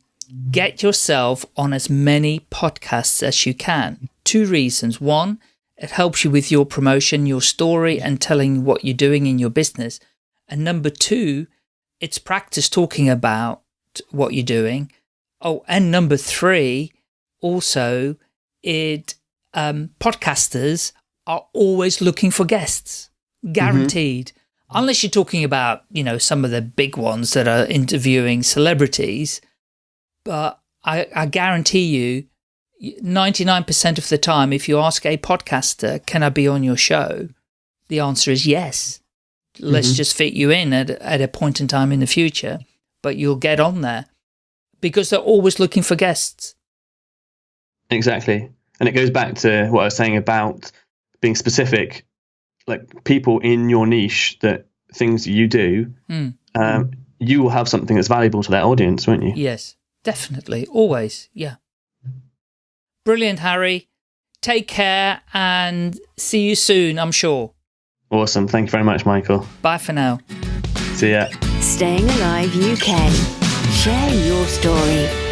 get yourself on as many podcasts as you can. Two reasons. One, it helps you with your promotion, your story, and telling what you're doing in your business. And number two, it's practice talking about what you're doing. Oh, and number three, also, it um, podcasters are always looking for guests, guaranteed. Mm -hmm. Unless you're talking about, you know, some of the big ones that are interviewing celebrities. But I, I guarantee you, 99% of the time, if you ask a podcaster, can I be on your show? The answer is yes let's mm -hmm. just fit you in at, at a point in time in the future, but you'll get on there because they're always looking for guests. Exactly. And it goes back to what I was saying about being specific, like people in your niche that things you do, mm. um, you will have something that's valuable to that audience, won't you? Yes, definitely. Always. Yeah. Brilliant, Harry. Take care and see you soon, I'm sure. Awesome. Thank you very much, Michael. Bye for now. See ya. Staying Alive UK. Share your story.